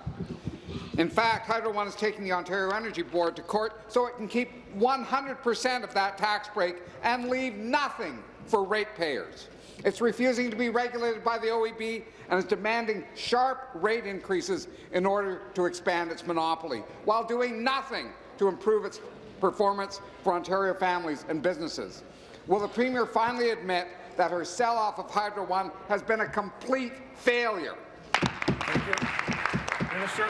In fact, Hydro One is taking the Ontario Energy Board to court so it can keep 100% of that tax break and leave nothing for ratepayers. It's refusing to be regulated by the OEB and is demanding sharp rate increases in order to expand its monopoly, while doing nothing to improve its performance for Ontario families and businesses. Will the Premier finally admit that her sell-off of Hydro One has been a complete failure? Thank you. Minister.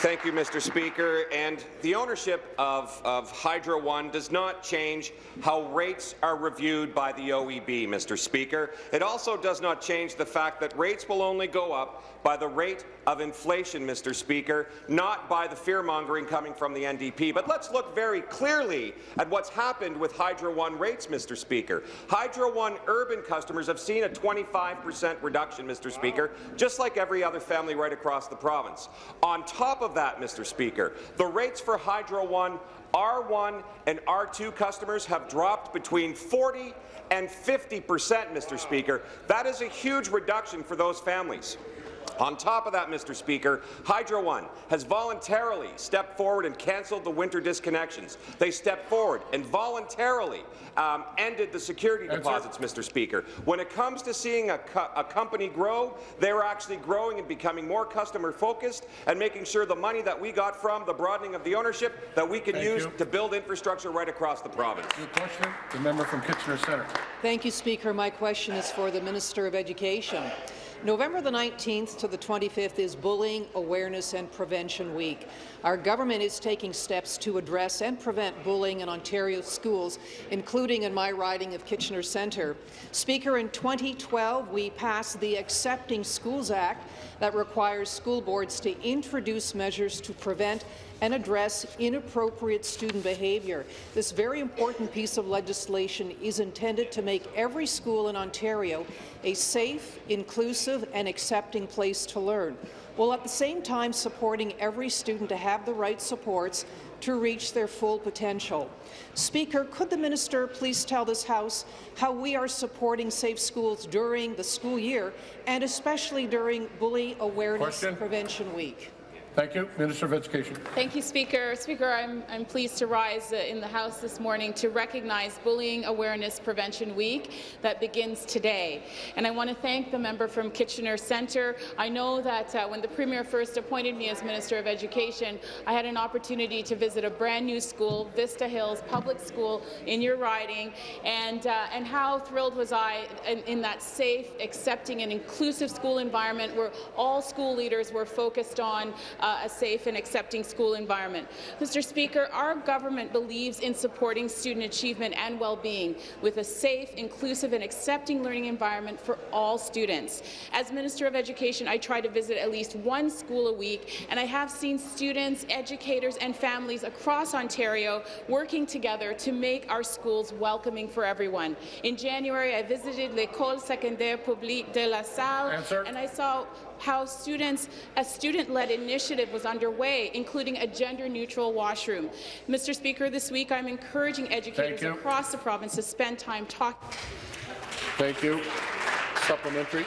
Thank you, Mr. Speaker. And the ownership of, of Hydro One does not change how rates are reviewed by the OEB, Mr. Speaker. It also does not change the fact that rates will only go up by the rate of inflation, Mr. Speaker, not by the fear-mongering coming from the NDP. But let's look very clearly at what's happened with Hydro One rates, Mr. Speaker. Hydro One urban customers have seen a 25% reduction, Mr. Speaker, just like every other family right across the province. On top of that, Mr. Speaker, the rates for Hydro One R1 and R2 customers have dropped between 40 and 50 percent, Mr. Speaker. That is a huge reduction for those families. On top of that, Mr. Speaker, Hydro One has voluntarily stepped forward and cancelled the winter disconnections. They stepped forward and voluntarily um, ended the security deposits, Mr. Speaker. When it comes to seeing a, co a company grow, they're actually growing and becoming more customer-focused and making sure the money that we got from the broadening of the ownership that we can Thank use you. to build infrastructure right across the province. New question. The member from Kitchener Centre. Thank you, Speaker. My question is for the Minister of Education. November the 19th to the 25th is Bullying Awareness and Prevention Week. Our government is taking steps to address and prevent bullying in Ontario schools, including in my riding of Kitchener Centre. Speaker, in 2012, we passed the Accepting Schools Act that requires school boards to introduce measures to prevent and address inappropriate student behaviour. This very important piece of legislation is intended to make every school in Ontario a safe, inclusive and accepting place to learn, while at the same time supporting every student to have the right supports to reach their full potential. Speaker, could the minister please tell this House how we are supporting safe schools during the school year and especially during Bully Awareness Question. Prevention Week? Thank you. Minister of Education. Thank you, Speaker. Speaker, I'm, I'm pleased to rise uh, in the House this morning to recognize Bullying Awareness Prevention Week that begins today. And I want to thank the member from Kitchener Centre. I know that uh, when the Premier first appointed me as Minister of Education, I had an opportunity to visit a brand new school, Vista Hills Public School in your riding, and, uh, and how thrilled was I in, in that safe, accepting and inclusive school environment where all school leaders were focused on uh, Uh, a safe and accepting school environment. Mr. Speaker, our government believes in supporting student achievement and well-being with a safe, inclusive and accepting learning environment for all students. As Minister of Education, I try to visit at least one school a week, and I have seen students, educators and families across Ontario working together to make our schools welcoming for everyone. In January, I visited L'École Secondaire Publique de La Salle, Answer. and I saw how students, a student-led initiative was underway, including a gender-neutral washroom. Mr. Speaker, this week I'm encouraging educators across the province to spend time talking. Thank you. Supplementary.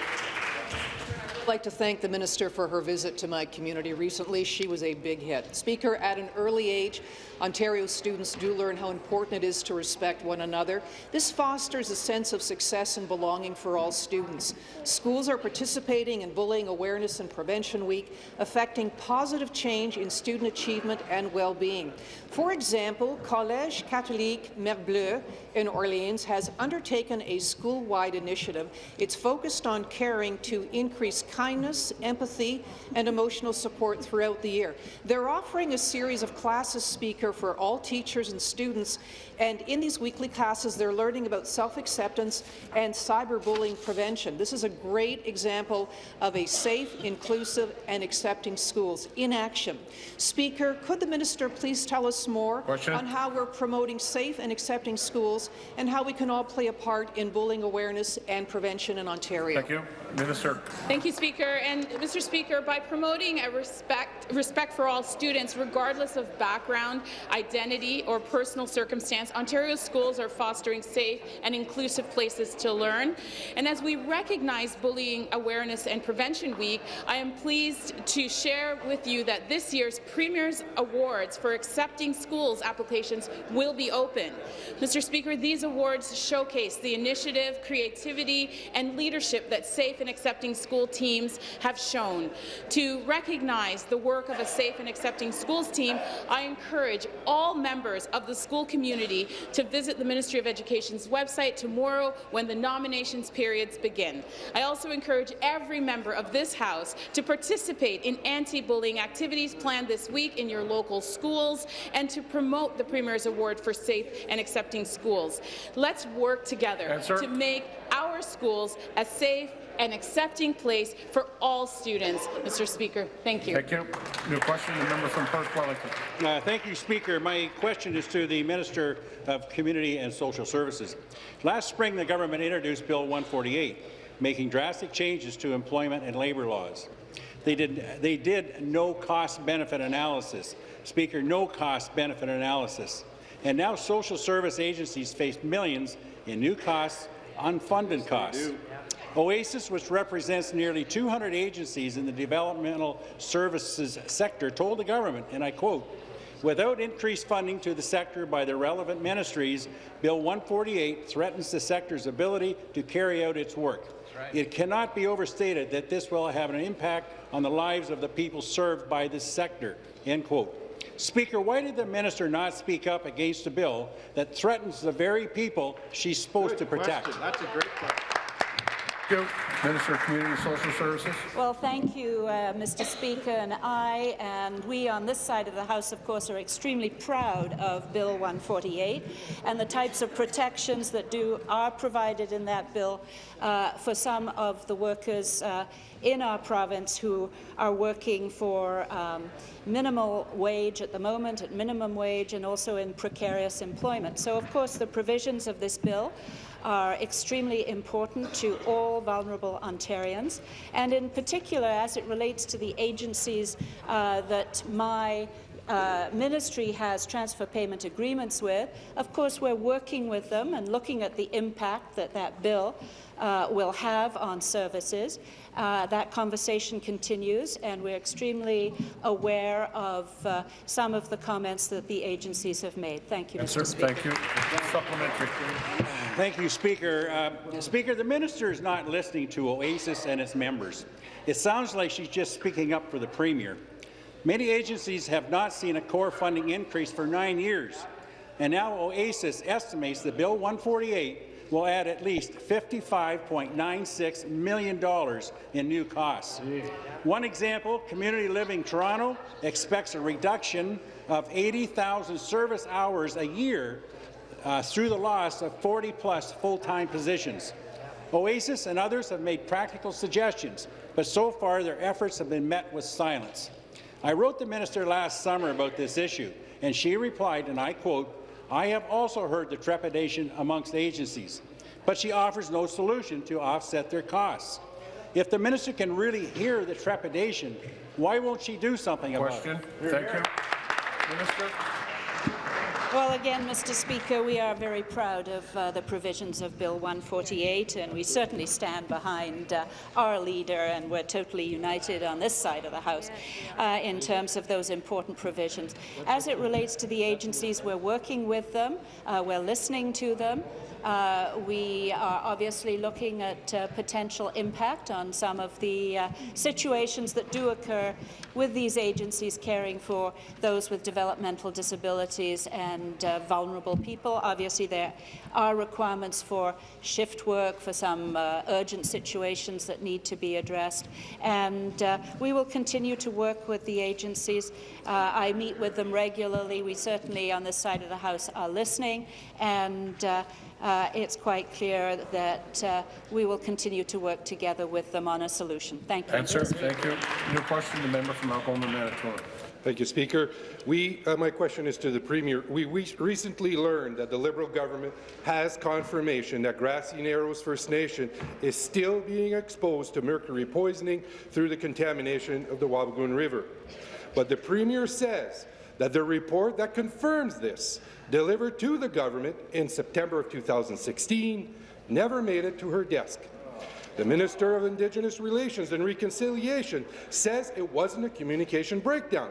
I'd like to thank the minister for her visit to my community recently. She was a big hit. Speaker, at an early age, Ontario students do learn how important it is to respect one another. This fosters a sense of success and belonging for all students. Schools are participating in Bullying Awareness and Prevention Week, affecting positive change in student achievement and well-being. For example, Collège Catholique Mer Bleue in Orleans has undertaken a school-wide initiative. It's focused on caring to increase kindness, empathy, and emotional support throughout the year. They're offering a series of classes speaker for all teachers and students, and in these weekly classes, they're learning about self-acceptance and cyberbullying prevention. This is a great example of a safe, inclusive, and accepting schools in action. Speaker, could the minister please tell us more Question. on how we're promoting safe and accepting schools and how we can all play a part in bullying awareness and prevention in Ontario? Thank you. Minister. Thank you, Speaker. And Mr. Speaker, by promoting a respect, respect for all students, regardless of background, identity, or personal circumstance, Ontario schools are fostering safe and inclusive places to learn. And as we recognize Bullying Awareness and Prevention Week, I am pleased to share with you that this year's Premier's Awards for Accepting Schools applications will be open. Mr. Speaker, these awards showcase the initiative, creativity, and leadership that safe and accepting school teams have shown. To recognize the work of a safe and accepting schools team, I encourage all members of the school community to visit the Ministry of Education's website tomorrow when the nominations periods begin. I also encourage every member of this House to participate in anti-bullying activities planned this week in your local schools and to promote the Premier's Award for Safe and Accepting Schools. Let's work together Answer. to make our schools a safe and accepting place for all students. Mr. Speaker, thank you. Thank you. New question, the member from Perth Wellington. Uh, thank you, Speaker. My question is to the Minister of Community and Social Services. Last spring, the government introduced Bill 148, making drastic changes to employment and labour laws. They did, they did no cost-benefit analysis. Speaker, no cost-benefit analysis. And now social service agencies face millions in new costs, unfunded costs. OASIS, which represents nearly 200 agencies in the developmental services sector, told the government, and I quote, Without increased funding to the sector by the relevant ministries, Bill 148 threatens the sector's ability to carry out its work. It cannot be overstated that this will have an impact on the lives of the people served by this sector. End quote. Speaker, why did the minister not speak up against a bill that threatens the very people she's supposed to protect? That's a great question. You. Minister of Community and Social Services. Well, thank you, uh, Mr. Speaker. And I and we on this side of the House, of course, are extremely proud of Bill 148 and the types of protections that do are provided in that bill uh, for some of the workers uh, in our province who are working for um, minimal wage at the moment, at minimum wage, and also in precarious employment. So, of course, the provisions of this bill are extremely important to all vulnerable Ontarians, and in particular as it relates to the agencies uh, that my uh, ministry has transfer payment agreements with. Of course, we're working with them and looking at the impact that that bill uh, will have on services. Uh, that conversation continues, and we're extremely aware of uh, some of the comments that the agencies have made. Thank you, Answer. Mr. Speaker. Thank you. Supplementary. Thank you, Speaker. Uh, Speaker, the minister is not listening to OASIS and its members. It sounds like she's just speaking up for the Premier. Many agencies have not seen a core funding increase for nine years, and now OASIS estimates that Bill 148 will add at least $55.96 million in new costs. One example, Community Living Toronto expects a reduction of 80,000 service hours a year uh, through the loss of 40-plus full-time positions. OASIS and others have made practical suggestions, but so far their efforts have been met with silence. I wrote the minister last summer about this issue, and she replied, and I quote, I have also heard the trepidation amongst agencies, but she offers no solution to offset their costs. If the minister can really hear the trepidation, why won't she do something Question. about it? Thank you. Minister. Well, again, Mr. Speaker, we are very proud of uh, the provisions of Bill 148, and we certainly stand behind uh, our leader, and we're totally united on this side of the House uh, in terms of those important provisions. As it relates to the agencies, we're working with them, uh, we're listening to them, uh, we are obviously looking at uh, potential impact on some of the uh, situations that do occur with these agencies caring for those with developmental disabilities and uh, vulnerable people. Obviously, there are requirements for shift work for some uh, urgent situations that need to be addressed, and uh, we will continue to work with the agencies. I meet with them regularly. We certainly, on this side of the House, are listening, and uh, it's quite clear that uh, we will continue to work together with them on a solution. Thank you. Answer. Thank you. New question, the member from Algoma, Manitoulin. Thank you, Speaker. We, uh, my question is to the Premier. We, we recently learned that the Liberal government has confirmation that Grassy Narrows First Nation is still being exposed to mercury poisoning through the contamination of the Wabigoon River. But the Premier says that the report that confirms this delivered to the government in September of 2016 never made it to her desk. The Minister of Indigenous Relations and Reconciliation says it wasn't a communication breakdown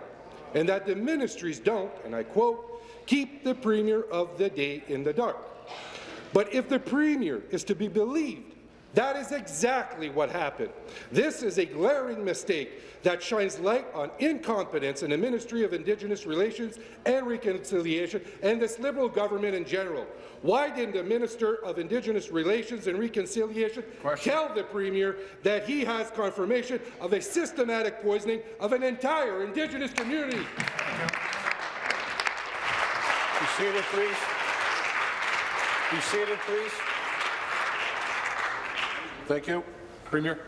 and that the ministries don't, and I quote, keep the Premier of the day in the dark. But if the Premier is to be believed, that is exactly what happened. This is a glaring mistake that shines light on incompetence in the Ministry of Indigenous Relations and Reconciliation and this Liberal government in general. Why didn't the Minister of Indigenous Relations and Reconciliation Question. tell the Premier that he has confirmation of a systematic poisoning of an entire Indigenous community? Be seated, please. Be seated, please. Thank you. Premier.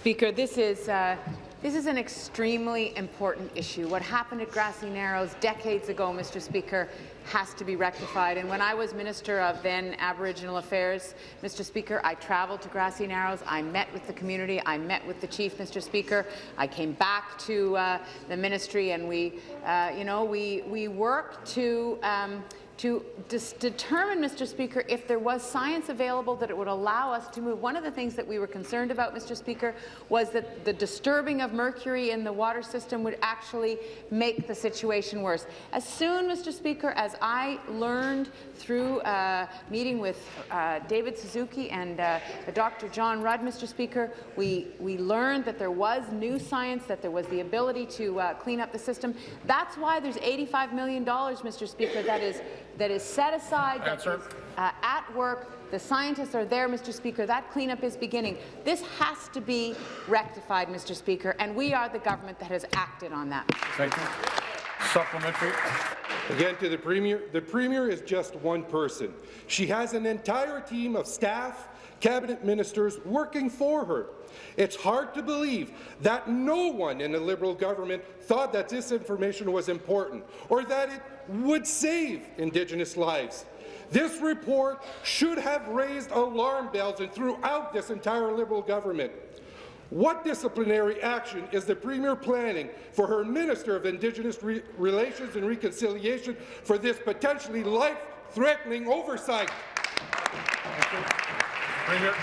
Speaker, this is uh, this is an extremely important issue. What happened at Grassy Narrows decades ago, Mr. Speaker, has to be rectified. And when I was Minister of then Aboriginal Affairs, Mr. Speaker, I travelled to Grassy Narrows. I met with the community. I met with the chief, Mr. Speaker. I came back to uh, the ministry, and we, uh, you know, we we worked to. Um, to determine, Mr. Speaker, if there was science available that it would allow us to move. One of the things that we were concerned about, Mr. Speaker, was that the disturbing of mercury in the water system would actually make the situation worse. As soon, Mr. Speaker, as I learned through uh, meeting with uh, David Suzuki and uh, Dr. John Rudd, Mr. Speaker, we, we learned that there was new science, that there was the ability to uh, clean up the system. That's why there's $85 million, Mr. Speaker, that is that is set aside, that is, uh, at work. The scientists are there, Mr. Speaker. That cleanup is beginning. This has to be rectified, Mr. Speaker, and we are the government that has acted on that. Thank you. Supplementary. Again, to the Premier, the Premier is just one person. She has an entire team of staff, cabinet ministers working for her. It's hard to believe that no one in the Liberal government thought that this information was important or that it would save Indigenous lives. This report should have raised alarm bells throughout this entire Liberal government. What disciplinary action is the Premier planning for her Minister of Indigenous Re Relations and Reconciliation for this potentially life-threatening oversight? Premier.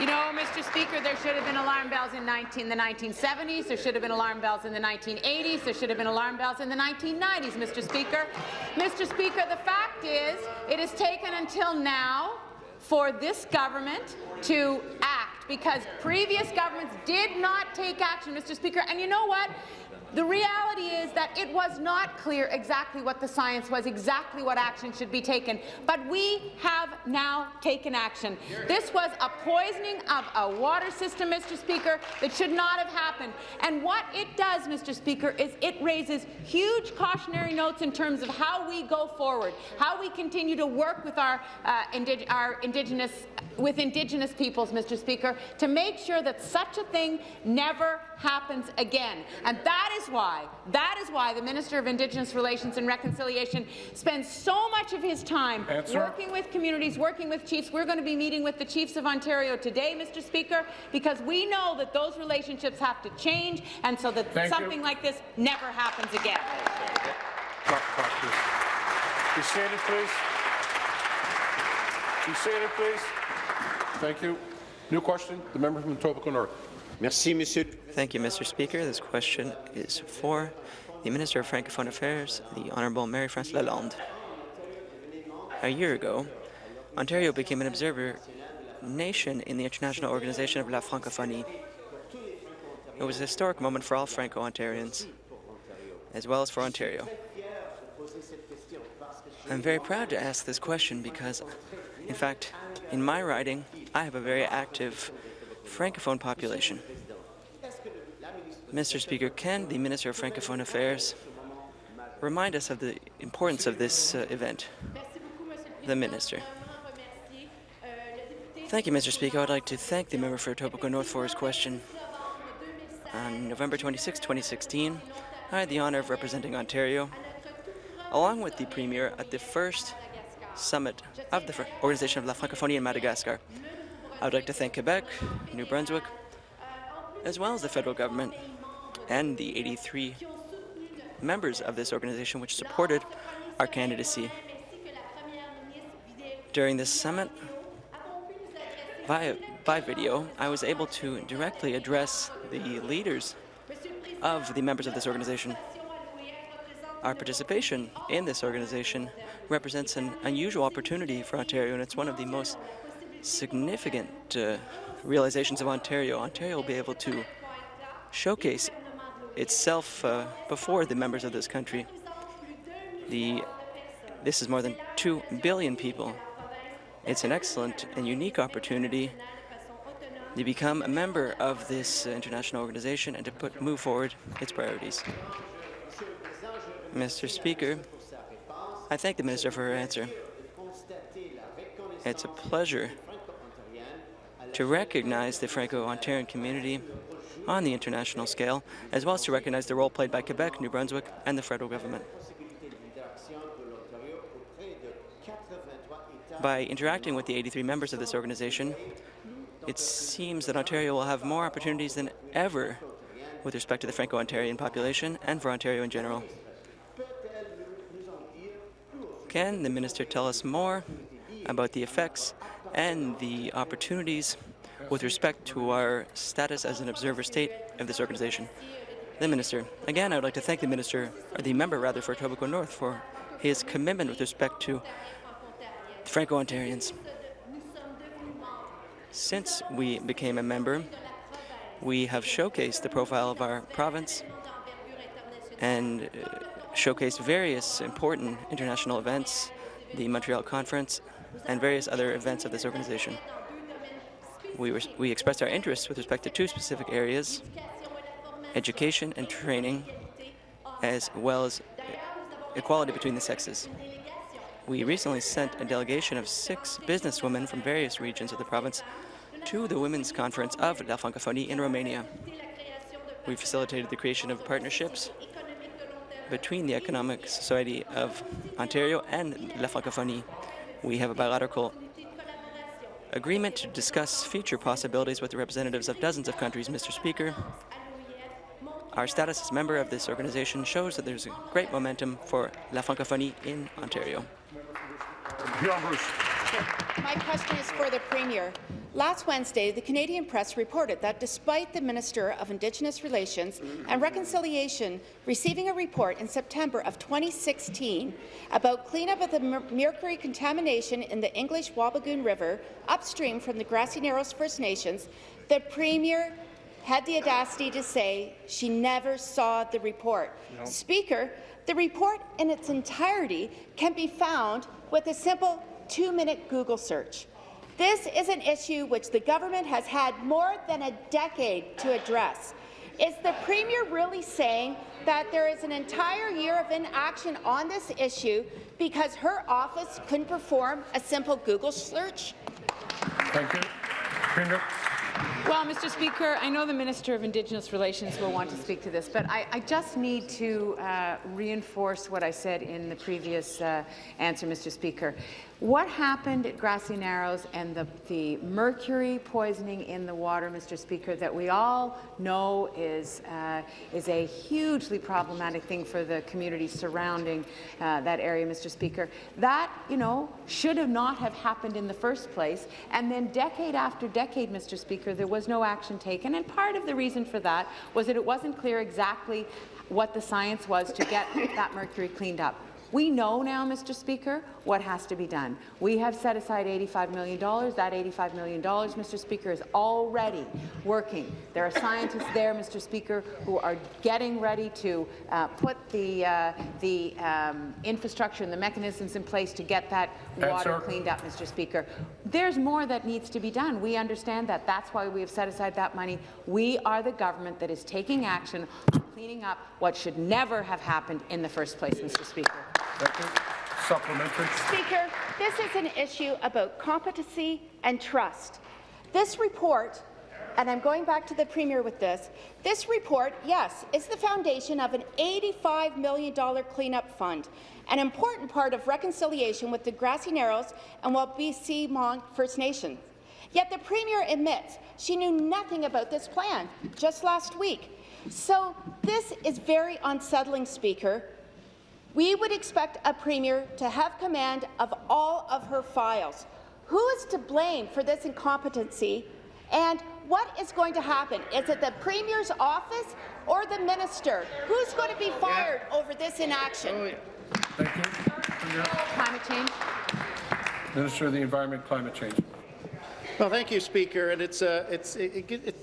You know, Mr. Speaker, there should have been alarm bells in 19, the 1970s. There should have been alarm bells in the 1980s. There should have been alarm bells in the 1990s, Mr. Speaker. Mr. Speaker, the fact is it has taken until now for this government to act because previous governments did not take action, Mr. Speaker. And you know what? The reality is that it was not clear exactly what the science was, exactly what action should be taken, but we have now taken action. This was a poisoning of a water system, Mr. Speaker, that should not have happened. And what it does, Mr. Speaker, is it raises huge cautionary notes in terms of how we go forward, how we continue to work with our, uh, our Indigenous with Indigenous peoples, Mr. Speaker, to make sure that such a thing never happens again. And that is is why, that is why the Minister of Indigenous Relations and Reconciliation spends so much of his time Answer. working with communities, working with chiefs. We're going to be meeting with the chiefs of Ontario today, Mr. Speaker, because we know that those relationships have to change and so that Thank you. something like this never happens again. Stop, stop, please. Be seated, please. Be seated, please. Thank you. New question, the member from Etobicoke North. Merci, Monsieur. Thank you, Mr. Speaker. This question is for the Minister of Francophone Affairs, the Honourable Marie-France Lalonde. A year ago, Ontario became an observer nation in the International Organization of La Francophonie. It was a historic moment for all Franco-Ontarians, as well as for Ontario. I'm very proud to ask this question because, in fact, in my riding, I have a very active Francophone population. Mr. Speaker, can the Minister of Francophone Affairs remind us of the importance of this uh, event? The Minister. Thank you, Mr. Speaker. I would like to thank the member for Etobicoke North for his question. On November 26, 2016, I had the honour of representing Ontario, along with the Premier, at the first summit of the Organization of La Francophonie in Madagascar. I would like to thank Quebec, New Brunswick, as well as the federal government and the 83 members of this organization which supported our candidacy. During this summit, via, by video, I was able to directly address the leaders of the members of this organization. Our participation in this organization represents an unusual opportunity for Ontario, and it's one of the most significant uh, realizations of Ontario. Ontario will be able to showcase itself uh, before the members of this country. The, this is more than 2 billion people. It's an excellent and unique opportunity to become a member of this international organization and to put, move forward its priorities. Mr. Speaker, I thank the Minister for her answer. It's a pleasure to recognize the Franco-Ontarian community on the international scale, as well as to recognize the role played by Quebec, New Brunswick, and the federal government. By interacting with the 83 members of this organization, it seems that Ontario will have more opportunities than ever with respect to the Franco-Ontarian population and for Ontario in general. Can the minister tell us more about the effects and the opportunities with respect to our status as an observer state of this organization? The minister. Again, I would like to thank the minister, or the member rather, for Etobicoke North for his commitment with respect to Franco-Ontarians. Since we became a member, we have showcased the profile of our province and uh, showcased various important international events, the Montreal Conference, and various other events of this organization. We, were, we expressed our interests with respect to two specific areas, education and training, as well as equality between the sexes. We recently sent a delegation of six businesswomen from various regions of the province to the Women's Conference of La Francophonie in Romania. We facilitated the creation of partnerships between the Economic Society of Ontario and La Francophonie. We have a bilateral agreement to discuss future possibilities with the representatives of dozens of countries, Mr. Speaker. Our status as member of this organization shows that there's a great momentum for La Francophonie in Ontario. My question is for the Premier. Last Wednesday, the Canadian press reported that despite the Minister of Indigenous Relations and Reconciliation receiving a report in September of 2016 about cleanup of the mercury contamination in the English Wabigoon River upstream from the Grassy Narrows First Nations, the Premier had the audacity to say she never saw the report. No. Speaker, the report in its entirety can be found with a simple two-minute Google search. This is an issue which the government has had more than a decade to address. Is the Premier really saying that there is an entire year of inaction on this issue because her office couldn't perform a simple Google search? Thank you. Premier. Well, Mr. Speaker, I know the Minister of Indigenous Relations will want to speak to this, but I, I just need to uh, reinforce what I said in the previous uh, answer, Mr. Speaker. What happened at Grassy Narrows and the, the mercury poisoning in the water, Mr. Speaker, that we all know is, uh, is a hugely problematic thing for the community surrounding uh, that area, Mr. Speaker, that, you know, should have not have happened in the first place. And then decade after decade, Mr. Speaker, there was no action taken. And part of the reason for that was that it wasn't clear exactly what the science was to get that mercury cleaned up. We know now, Mr. Speaker, what has to be done. We have set aside $85 million. That $85 million, Mr. Speaker, is already working. There are scientists there, Mr. Speaker, who are getting ready to uh, put the, uh, the um, infrastructure and the mechanisms in place to get that water Answer. cleaned up, Mr. Speaker. There's more that needs to be done. We understand that. That's why we have set aside that money. We are the government that is taking action on cleaning up what should never have happened in the first place, Mr. Speaker. Supplementary. Speaker, this is an issue about competency and trust. This report, and I'm going back to the Premier with this, this report, yes, is the foundation of an $85 million cleanup fund, an important part of reconciliation with the Grassy Narrows and Wabaseemoong First Nation. Yet the Premier admits she knew nothing about this plan just last week. So this is very unsettling, Speaker. We would expect a Premier to have command of all of her files. Who is to blame for this incompetency? And what is going to happen? Is it the Premier's office or the Minister? Who's going to be fired over this inaction? Thank you. Climate change. Minister of the Environment, Climate Change. Well, thank you, Speaker. And it's, uh, it's, it, it,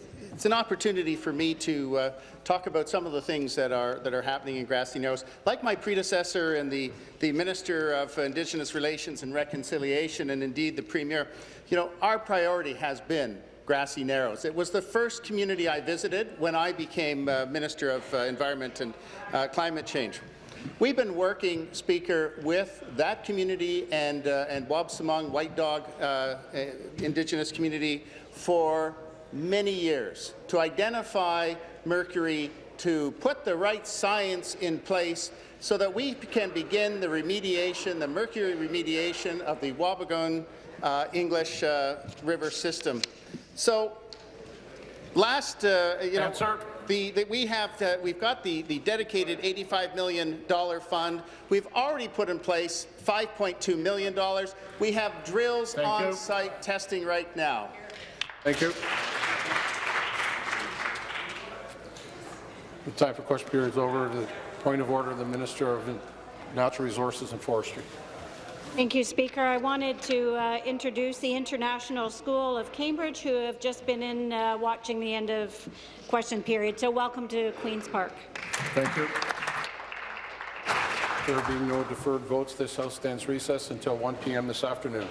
it's an opportunity for me to uh, talk about some of the things that are, that are happening in Grassy Narrows. Like my predecessor and the, the Minister of Indigenous Relations and Reconciliation, and indeed the Premier, you know, our priority has been Grassy Narrows. It was the first community I visited when I became uh, Minister of uh, Environment and uh, Climate Change. We've been working, Speaker, with that community and, uh, and Wabaseemoong White Dog uh, Indigenous community for many years to identify mercury, to put the right science in place so that we can begin the remediation, the mercury remediation of the Wabigoon uh, English uh, River system. So last, uh, you know, the, the, we have uh, we've got the, the dedicated $85 million fund. We've already put in place $5.2 million. We have drills Thank on you. site testing right now. Thank you. The time for question period is over. The point of order, the Minister of Natural Resources and Forestry. Thank you, Speaker. I wanted to uh, introduce the International School of Cambridge, who have just been in uh, watching the end of question period. So welcome to Queen's Park. Thank you. There being no deferred votes, this House stands recess until 1 p.m. this afternoon.